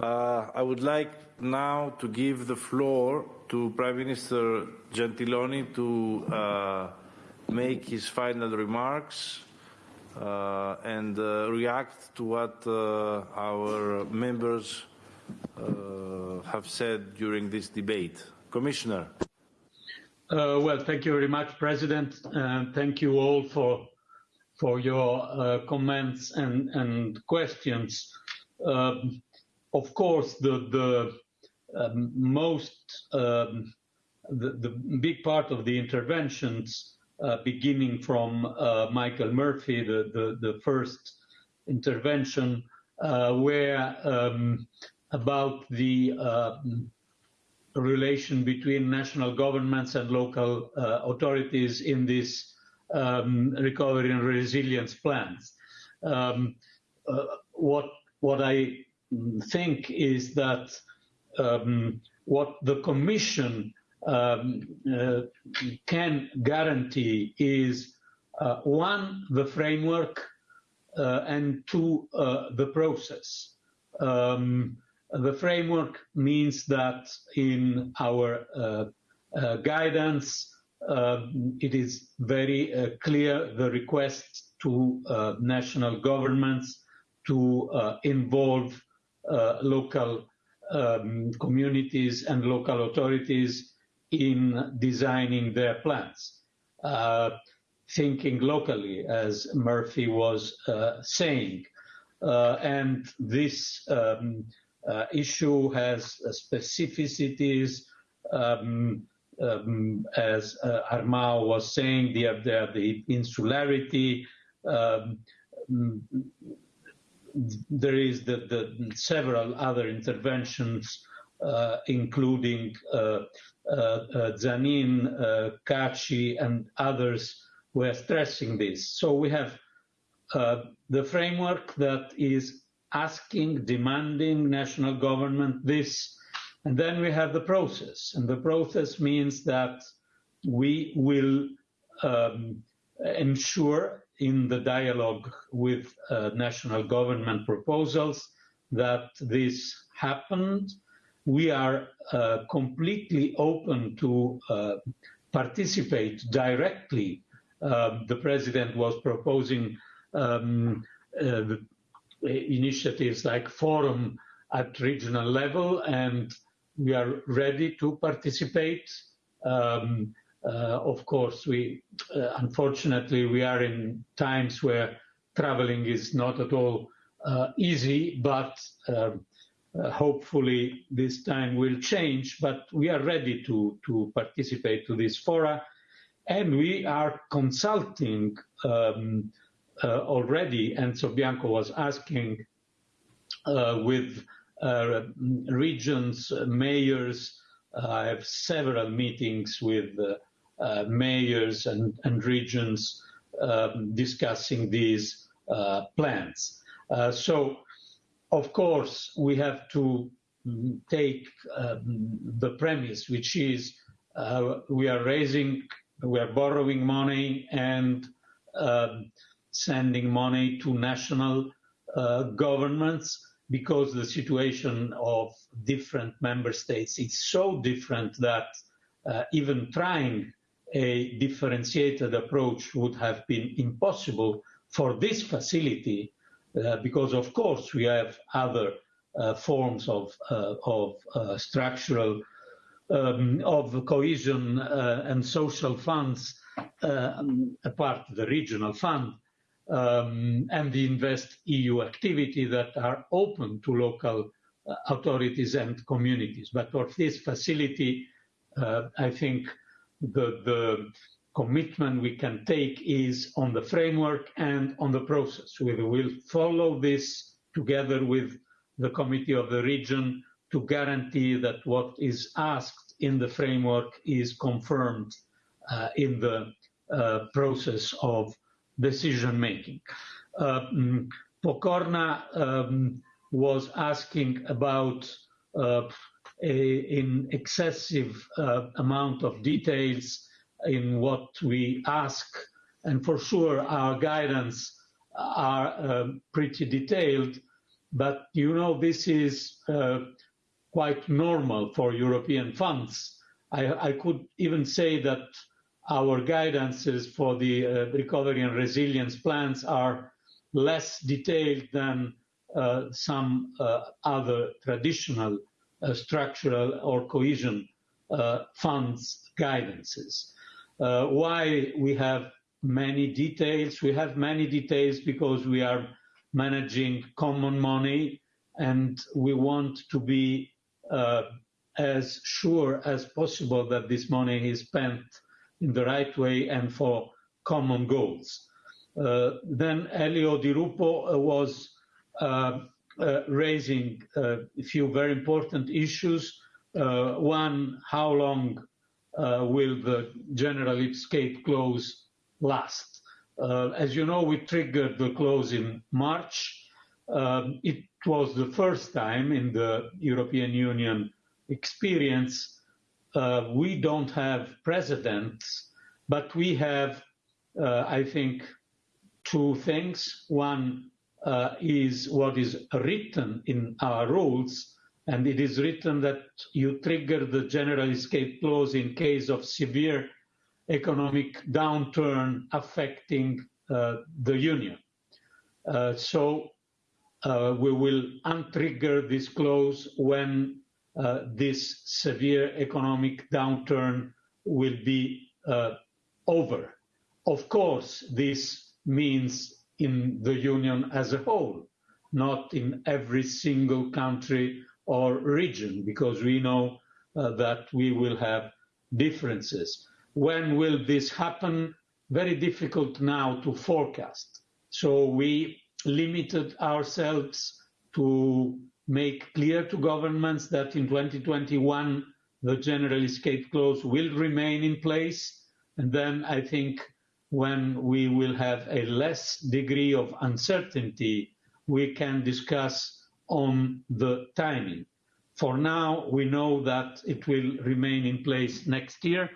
Uh, I would like now to give the floor to Prime Minister Gentiloni to uh, make his final remarks uh, and uh, react to what uh, our members uh, have said during this debate. Commissioner. Uh, well, thank you very much, President, and thank you all for for your uh, comments and and questions. Um, of course, the the um, most um, the, the big part of the interventions uh, beginning from uh, Michael Murphy, the, the, the first intervention, uh, where um, about the uh, relation between national governments and local uh, authorities in this um, recovery and resilience plans. Um, uh, what what I think is that um, what the Commission um, uh, can guarantee is uh, one, the framework, uh, and two, uh, the process. Um, the framework means that in our uh, uh, guidance, it is very clear the request to national governments to involve local um, communities and local authorities in designing their plans, uh, thinking locally, as Murphy was uh, saying. Uh, and this um, uh, issue has specificities, um, um, as uh, Armao was saying, the, the, the insularity. Um, there is the, the several other interventions, uh, including uh, Zanin, uh, Caci, and others were stressing this. So we have uh, the framework that is asking, demanding national government this, and then we have the process. And the process means that we will um, ensure in the dialogue with uh, national government proposals that this happened we are uh, completely open to uh, participate directly. Uh, the president was proposing um, uh, initiatives like forum at regional level, and we are ready to participate. Um, uh, of course, we uh, unfortunately we are in times where traveling is not at all easy, but um, uh, hopefully this time will change, but we are ready to, to participate to this fora. And we are consulting um, uh, already, and so Bianco was asking uh, with uh, regions, mayors. I have several meetings with uh, mayors and, and regions um, discussing these uh, plans. so of course, we have to take um, the premise, which is uh, we are raising, we are borrowing money and uh, sending money to national uh, governments because the situation of different member states is so different that uh, even trying a differentiated approach would have been impossible for this facility uh, because of course we have other uh, forms of, uh, of uh, structural, um, of cohesion uh, and social funds, um, apart the regional fund, um, and the Invest EU activity that are open to local authorities and communities. But for this facility, I think the, the commitment we can take is on the framework and on the process. We will follow this together with the Committee of the Region to guarantee that what is asked in the framework is confirmed uh, in the uh, process of decision making. Uh, mm, Pokorna um, was asking about uh, a, an excessive uh, amount of details in what we ask, and for sure our guidance are uh, pretty detailed, but you know this is uh, quite normal for European funds. I, I, could even say that our guidances for the uh, recovery and resilience plans are less detailed than uh, some uh, other traditional structural or cohesion funds guidances. why we have many details? We have many details because we are managing common money and we want to be as sure as possible that this money is spent in the right way and for common goals. Uh, then Elio Di Rupo uh, was uh, raising a few very important issues. one, how long will the general escape clause last? as you know, we triggered the clause in March. Um, it was the first time in the European Union experience uh, we don't have presidents, but we have, uh, I think, two things. One, uh, is what is written in our rules, and it is written that you trigger the general escape clause in case of severe economic downturn affecting uh, the union. Uh, so we will untrigger this clause when this severe economic downturn will be uh, over. Of course, this means in the Union as a whole, not in every single country or region, because we know uh, that we will have differences. When will this happen? Very difficult now to forecast. So we limited ourselves to make clear to governments that in 2021 the general escape clause will remain in place. And then I think when we will have a less degree of uncertainty, we can discuss on the timing. For now, we know that it will remain in place next year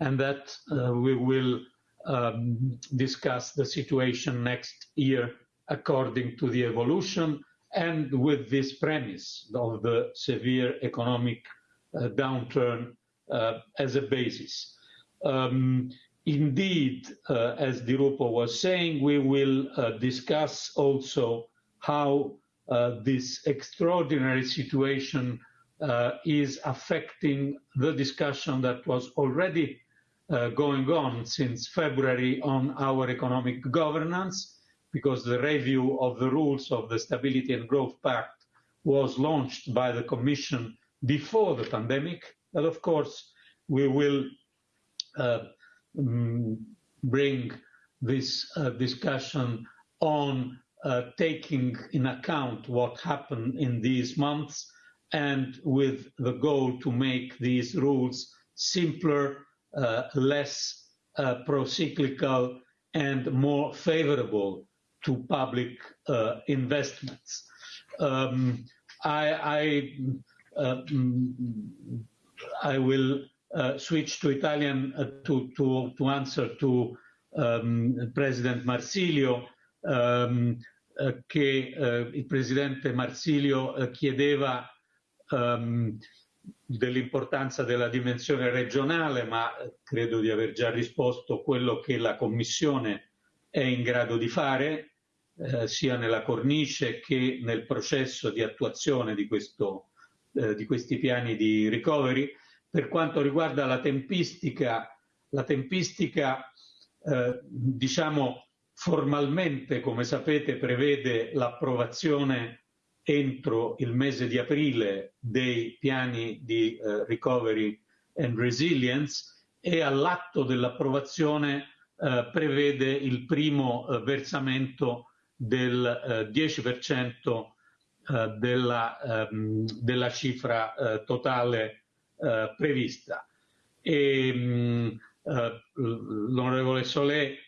and that uh, we will um, discuss the situation next year according to the evolution and with this premise of the severe economic uh, downturn uh, as a basis. Um, Indeed, uh, as Di Rupo was saying, we will uh, discuss also how uh, this extraordinary situation uh, is affecting the discussion that was already going on since February on our economic governance, because the review of the rules of the Stability and Growth Pact was launched by the Commission before the pandemic. But of course, we will uh, Mm, bring this uh, discussion on uh, taking in account what happened in these months and with the goal to make these rules simpler, uh, less uh, pro-cyclical and more favorable to public uh, investments. Um, I, I, uh, I will uh, switch to Italian to, to, to answer to um, President Marsilio um, che uh, il Presidente Marsilio uh, chiedeva um, dell'importanza della dimensione regionale, ma credo di aver già risposto quello che la Commissione è in grado di fare, eh, sia nella cornice che nel processo di attuazione di, questo, eh, di questi piani di recovery. Per quanto riguarda la tempistica, la tempistica eh, diciamo formalmente, come sapete, prevede l'approvazione entro il mese di aprile dei piani di eh, recovery and resilience e all'atto dell'approvazione eh, prevede il primo eh, versamento del 10% eh, eh, della, ehm, della, cifra totale eh, prevista. E, mh, eh, l'onorevole Solé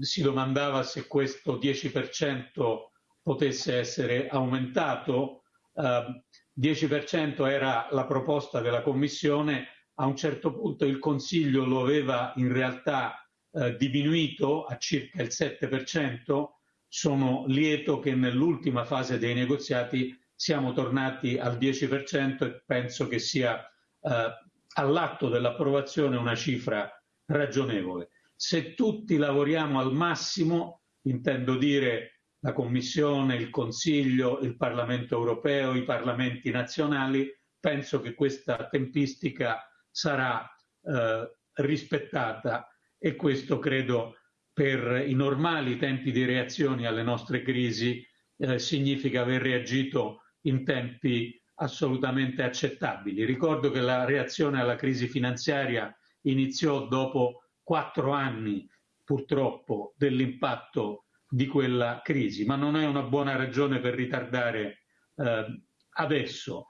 si domandava se questo 10% potesse essere aumentato. Eh, 10% era la proposta della Commissione, a un certo punto il Consiglio lo aveva in realtà eh, diminuito a circa il 7%, sono lieto che nell'ultima fase dei negoziati siamo tornati al 10% e penso che sia eh, all'atto dell'approvazione una cifra ragionevole. Se tutti lavoriamo al massimo, intendo dire la Commissione, il Consiglio, il Parlamento europeo, i Parlamenti nazionali, penso che questa tempistica sarà eh, rispettata e questo credo per i normali tempi di reazione alle nostre crisi eh, significa aver reagito in tempi assolutamente accettabili. Ricordo che la reazione alla crisi finanziaria iniziò dopo quattro anni purtroppo dell'impatto di quella crisi, ma non è una buona ragione per ritardare eh, adesso.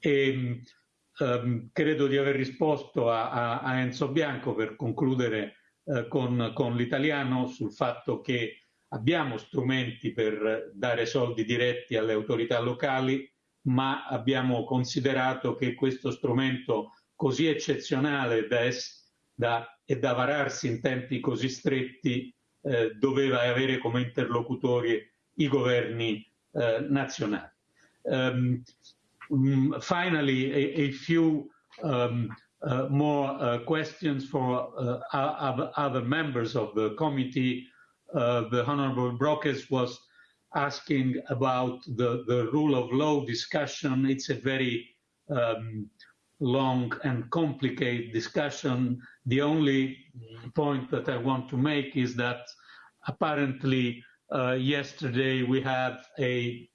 E, ehm, credo di aver risposto a, a, a, Enzo Bianco per concludere eh, con, con l'italiano sul fatto che abbiamo strumenti per dare soldi diretti alle autorità locali, ma abbiamo considerato che questo strumento così eccezionale da, da, e da vararsi in tempi così stretti eh, doveva avere come interlocutori i governi eh, nazionali. Um, finally, a, a few um, more uh, questions for uh, other members of the committee. Uh, the Honorable Brockes was asking about the, the rule of law discussion. It's a very um, long and complicated discussion. The only point that I want to make is that apparently uh, yesterday we had a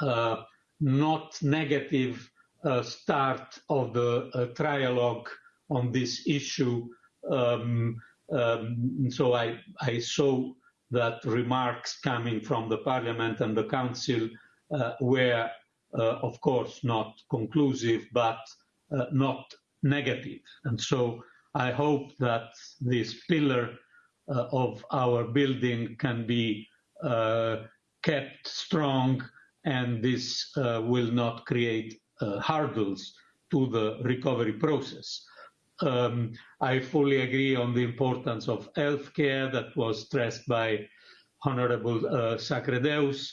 uh, not negative uh, start of the uh, trialogue on this issue. Um, um, so I, I saw that remarks coming from the Parliament and the Council uh, were, uh, of course, not conclusive, but uh, not negative. And so I hope that this pillar uh, of our building can be uh, kept strong and this uh, will not create hurdles to the recovery process. Um, I fully agree on the importance of healthcare that was stressed by Honorable uh, Sacrédeus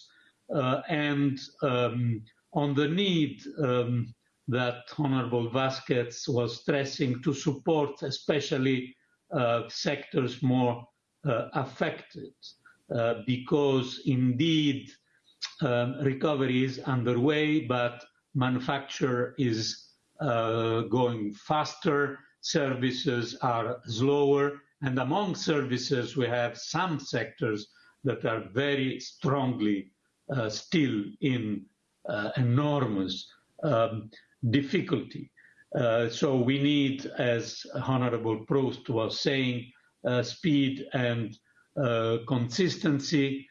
uh, and um, on the need um, that Honorable Vasquez was stressing to support especially uh, sectors more uh, affected uh, because indeed um, recovery is underway, but manufacture is uh, going faster services are slower. And among services, we have some sectors that are very strongly uh, still in uh, enormous um, difficulty. Uh, so we need, as Honorable Proust was saying, uh, speed and uh, consistency.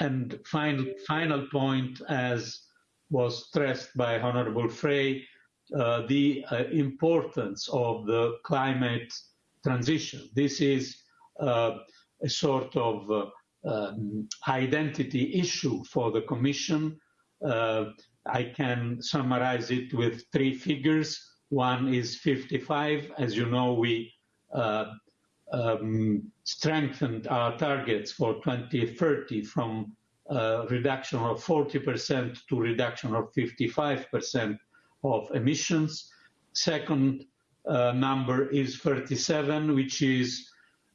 And final, final point, as was stressed by Honorable Frey, uh, the uh, importance of the climate transition. This is uh, a sort of uh, um, identity issue for the Commission. Uh, I can summarize it with three figures. One is 55. As you know, we um, strengthened our targets for 2030 from reduction of 40% to reduction of 55% of emissions. Second uh, number is 37, which is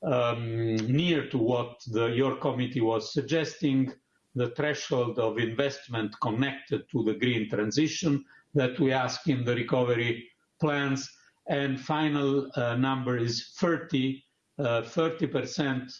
um, near to what the, your committee was suggesting, the threshold of investment connected to the green transition that we ask in the recovery plans. And final uh, number is 30, uh, 30%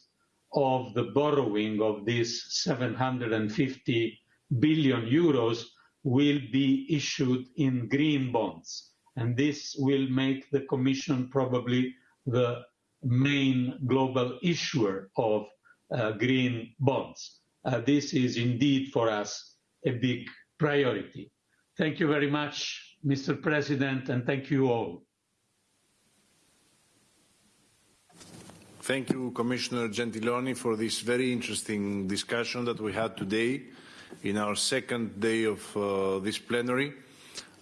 of the borrowing of these 750 billion euros will be issued in green bonds. And this will make the Commission probably the main global issuer of uh, green bonds. Uh, this is indeed for us a big priority. Thank you very much, Mr. President, and thank you all. Thank you, Commissioner Gentiloni, for this very interesting discussion that we had today in our second day of uh, this plenary.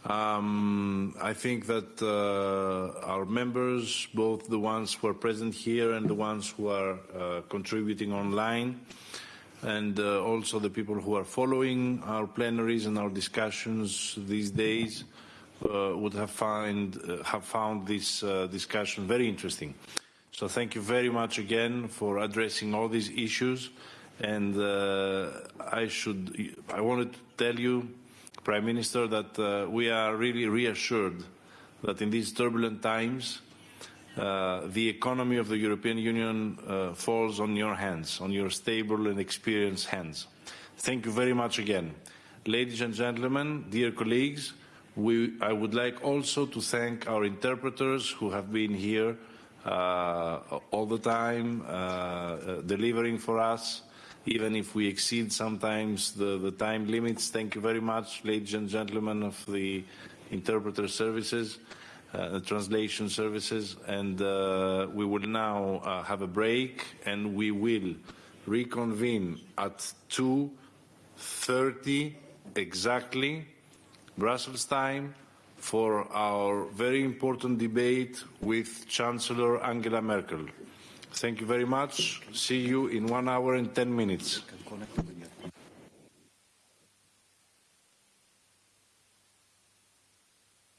Um, I think that uh, our members, both the ones who are present here and the ones who are uh, contributing online, and uh, also the people who are following our plenaries and our discussions these days, uh, would have, find, uh, have found this discussion very interesting. So thank you very much again for addressing all these issues. And I should, I wanted to tell you Prime Minister, that uh, we are really reassured that in these turbulent times, uh, the economy of the European Union uh, falls on your hands, on your stable and experienced hands. Thank you very much again. Ladies and gentlemen, dear colleagues, we, I would like also to thank our interpreters who have been here uh, all the time, uh, uh, delivering for us even if we exceed sometimes the, the time limits. Thank you very much, ladies and gentlemen of the interpreter services, uh, translation services. And uh, we will now uh, have a break and we will reconvene at 2.30 exactly, Brussels time, for our very important debate with Chancellor Angela Merkel. Thank you very much. See you in one hour and 10 minutes.